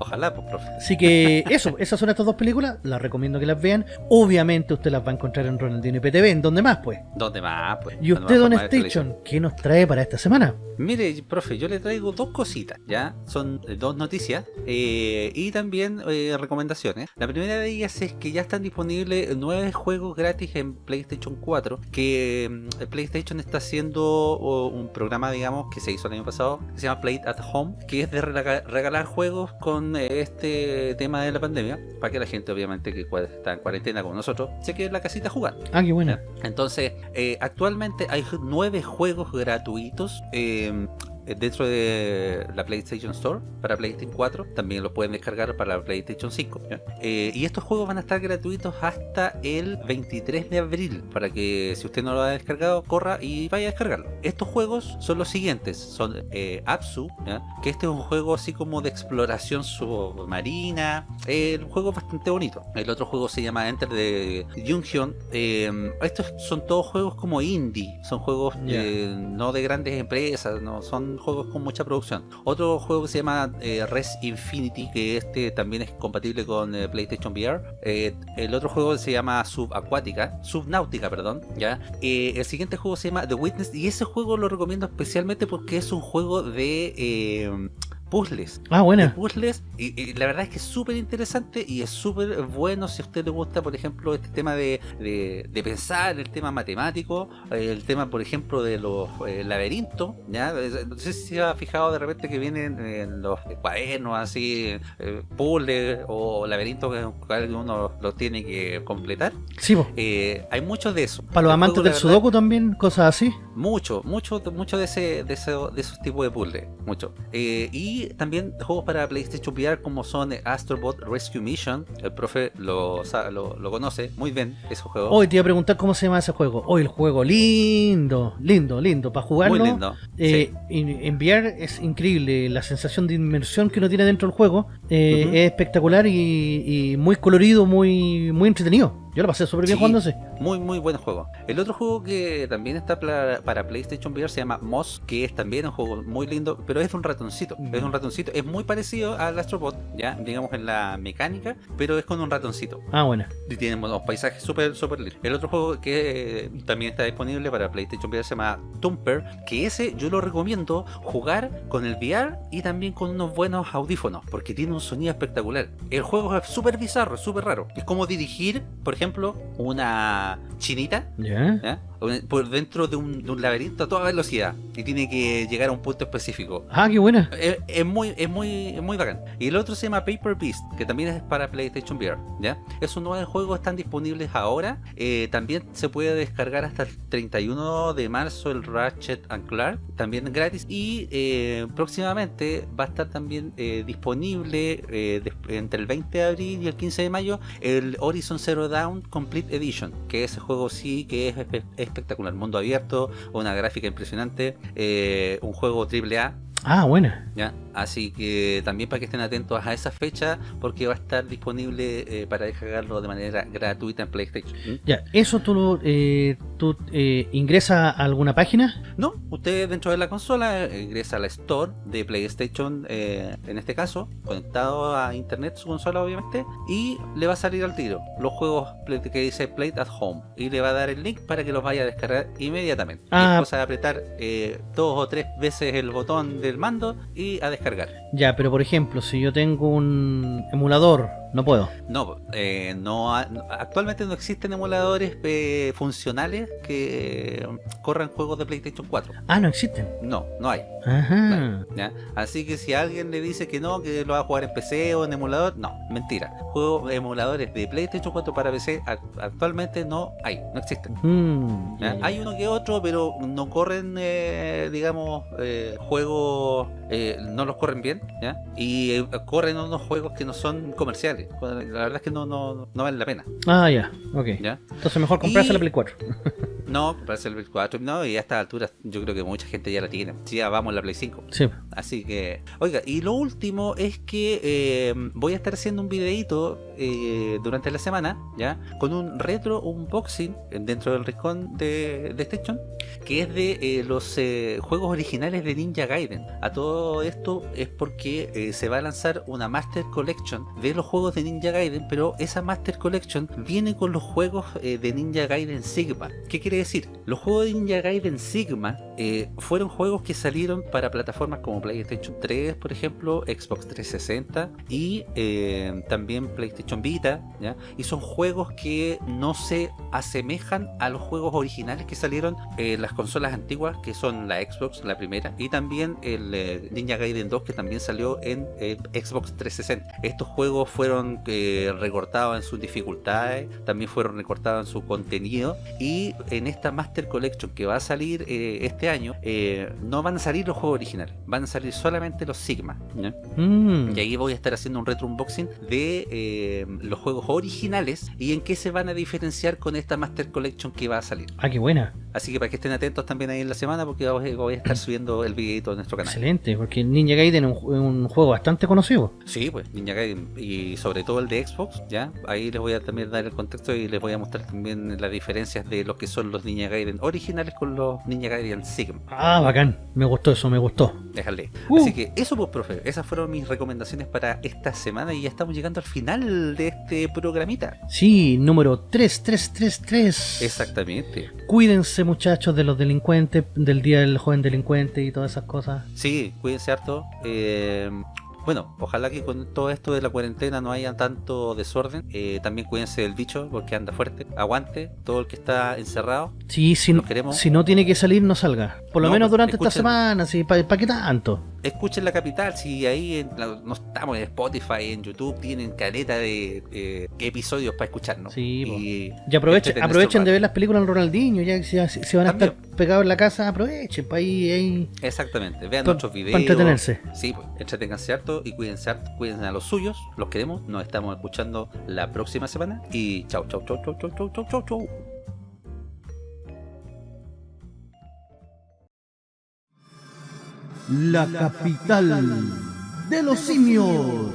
Ojalá, pues, profe. Así que [LAUGHS] eso, esas son estas dos películas, las recomiendo que las vean. Obviamente usted las va a encontrar en Ronaldinho y PTV, ¿en dónde más pues? ¿Dónde más? Pues? Y usted, Don. Station, ¿qué nos trae para esta semana? Mire, profe, yo le traigo dos cositas, ¿ya? Son eh, dos noticias eh, y también eh, recomendaciones. La primera de ellas es que ya están disponibles nueve juegos gratis en PlayStation 4, que mm, PlayStation está haciendo un programa, digamos, que se hizo el año pasado, que se llama Play at Home, que es de rega- regalar juegos con este tema de la pandemia, para que la gente, obviamente, que está en cuarentena con nosotros, se quede en la casita jugando. Ah, qué buena. Entonces, eh, actualmente hay nueve juegos gratuitos eh, dentro de la PlayStation Store para PlayStation 4. También lo pueden descargar para la PlayStation 5. ¿ya? Eh, y estos juegos van a estar gratuitos hasta el 23 de abril. Para que si usted no lo ha descargado, corra y vaya a descargarlo. Estos juegos son los siguientes. Son eh, Apsu, ¿ya? que este es un juego así como de exploración submarina. Eh, el juego es bastante bonito. El otro juego se llama Enter de Junction. Eh, estos son todos juegos como indie. Son juegos eh, no de grandes empresas, no son juegos con mucha producción. Otro juego que se llama eh, Res Infinity, que este también es compatible con eh, PlayStation VR. Eh, el otro juego se llama Subacuática, Subnáutica, perdón. ¿ya? El siguiente juego se llama The Witness y ese juego lo recomiendo especialmente porque es un juego de puzzles Ah, de buena. puzzles y, y la verdad es que es súper interesante y es súper bueno si a usted le gusta por ejemplo este tema de, de- de pensar el tema matemático eh, el tema por ejemplo de los eh, laberintos ¿ya? Eh, no sé si se ha fijado de repente que vienen en los cuadernos así eh, puzzles o laberintos que uno los tiene que completar Sí. Eh, hay muchos de eso Para los amantes juego, del verdad, Sudoku también, cosas así. mucho, mucho, mucho de ese, de ese- de esos tipos de puzzles, mucho. Eh, y también juegos para PlayStation VR como son Astrobot Rescue Mission. El profe lo, lo, lo conoce muy bien ese juego. Hoy te iba a preguntar cómo se llama ese juego. Hoy el juego lindo, lindo, lindo. Para jugarlo, muy lindo. eh, sí. en, VR es increíble. La sensación de inmersión que uno tiene dentro del juego eh, es espectacular y, y muy colorido, muy, muy entretenido. Yo lo pasé súper bien Sí. jugando ese. Muy, muy buen juego. El otro juego que también está para PlayStation VR se llama Moss, que es también un juego muy lindo, pero es de un ratoncito. Mm. Es un ratoncito. Es muy parecido al Astrobot, ya, digamos en la mecánica, pero es con un ratoncito. Ah, buena. Y tiene unos paisajes súper, súper lindos. El otro juego que eh, también está disponible para PlayStation VR se llama Tumper, que ese yo lo recomiendo jugar con el VR y también con unos buenos audífonos, porque tiene un sonido espectacular. El juego es súper bizarro, súper raro. Es como dirigir, por ejemplo, una chinita. Por dentro de un, de un laberinto a toda velocidad y tiene que llegar a un punto específico. Ah, qué buena. Es, es muy, es muy, es muy bacán. Y el otro se llama Paper Beast, que también es para PlayStation VR. ¿ya? Esos nueve juegos están disponibles ahora. Eh, también se puede descargar hasta el 31 de marzo el Ratchet and Clark, también gratis. Y eh, próximamente va a estar también eh, disponible entre el 20 de abril y el 15 de mayo el Horizon Zero Dawn Complete Edition, que ese juego sí que es espe- espectacular. Mundo abierto, una gráfica impresionante, eh, un juego triple A. Ah, buena. ¿ya? Así que también para que estén atentos a esa fecha, porque va a estar disponible eh, para descargarlo de manera gratuita en PlayStation. ¿Mm? Ya, eso tú, lo- eh, tú eh, ingresas a alguna página. No, usted dentro de la consola eh, ingresa a la Store de PlayStation, en este caso, conectado a internet su consola obviamente, y le va a salir al tiro los juegos que dice Play at Home y le va a dar el link para que los vaya a descargar inmediatamente. Ah. Y es cosa de apretar dos o tres veces el botón del mando y a descargar. Ya, pero por ejemplo, si yo tengo un emulador, no puedo. No, eh, no actualmente no existen emuladores eh, funcionales que corran juegos de PlayStation 4. Ah, no existen. No, no hay. Ajá. ¿ya? Así que si alguien le dice que no, que lo va a jugar en PC o en emulador, no, mentira. Juegos emuladores de PlayStation 4 para PC ac- actualmente no hay, no existen. Mm. Hay uno que otro, pero no corren, eh, digamos, eh, juegos eh, no los corren bien, ¿ya? Y corren unos juegos que no son comerciales. La verdad es que no, no, no vale la pena, Ah, ya, ok. ¿ya? Entonces mejor comprarse Y- la Play 4. [LAUGHS] No, comprarse el Play 4, no, y a estas alturas yo creo que mucha gente ya la tiene. Sí, ya vamos a la Play 5. Sí. Así que, oiga, y lo último es que eh, voy a estar haciendo un videito eh, durante la semana, ¿ya? Con un retro unboxing dentro del rincón de, de Station, que es de eh, los juegos originales de Ninja Gaiden. A todo esto es porque se va a lanzar una Master Collection de los juegos de Ninja Gaiden, pero esa Master Collection viene con los juegos eh, de Ninja Gaiden Sigma. ¿Qué quiere decir? Los juegos de Ninja Gaiden Sigma eh, fueron juegos que salieron para plataformas como PlayStation 3, por ejemplo, Xbox 360 y eh, también PlayStation Vita, ¿ya? Y son juegos que no se asemejan a los juegos originales que salieron en las consolas antiguas, que son la Xbox, la primera, y también el Ninja Gaiden 2, que también salió en Xbox 360. Estos juegos fueron eh, recortados en sus dificultades, también fueron recortados en su contenido, y en esta Master Collection que va a salir eh, este año, eh, no van a salir los juegos originales, van a salir solamente los Sigma. Mm. Y ahí voy a estar haciendo un retro unboxing de eh, los juegos originales y en qué se van a diferenciar con esta Master Collection que va a salir. Ah, qué buena. Así que para que estén atentos también ahí en la semana porque voy a estar [CLEARS THROAT] subiendo el videito de nuestro canal. Excelente, porque Ninja Gaiden es un, ju- es un juego bastante conocido. Sí, pues Ninja Gaiden y sobre todo el de Xbox, ¿ya? Ahí les voy a también dar el contexto y les voy a mostrar también las diferencias de lo que son los Ninja Gaiden originales con los Ninja Gaiden Sigma. Ah, bacán. Me gustó eso, me gustó. Déjale. Uh. Así que eso pues, profe, esas fueron mis recomendaciones para esta semana y ya estamos llegando al final de este programita. Sí, número 3333. Exactamente. Cuídense muchachos de los delincuentes, del Día del Joven Delincuente y todas esas cosas. Sí, cuídense harto. Eh, bueno, ojalá que con todo esto de la cuarentena no haya tanto desorden. Eh, también cuídense del bicho porque anda fuerte. Aguante todo el que está encerrado. Sí, si, queremos. si no tiene que salir, no salga. Por lo No, menos pues, durante esta semana, sí, ¿para qué tanto? escuchen la capital, si ahí en la, no estamos en Spotify, en YouTube, tienen caleta de eh, episodios para escucharnos. Sí, y, y aprovechen, aprovechen de ver las películas del Ronaldinho, ya que si, van a estar pegados en la casa, aprovechen para ahí, ahí, Exactamente, vean pa, nuestros videos. Para entretenerse. Sí, pues, entretenganse harto y cuídense harto, cuídense a los suyos, los queremos, nos estamos escuchando la próxima semana y chau, chau, chau, chau, chau, chau, chau, chau. La capital de los simios.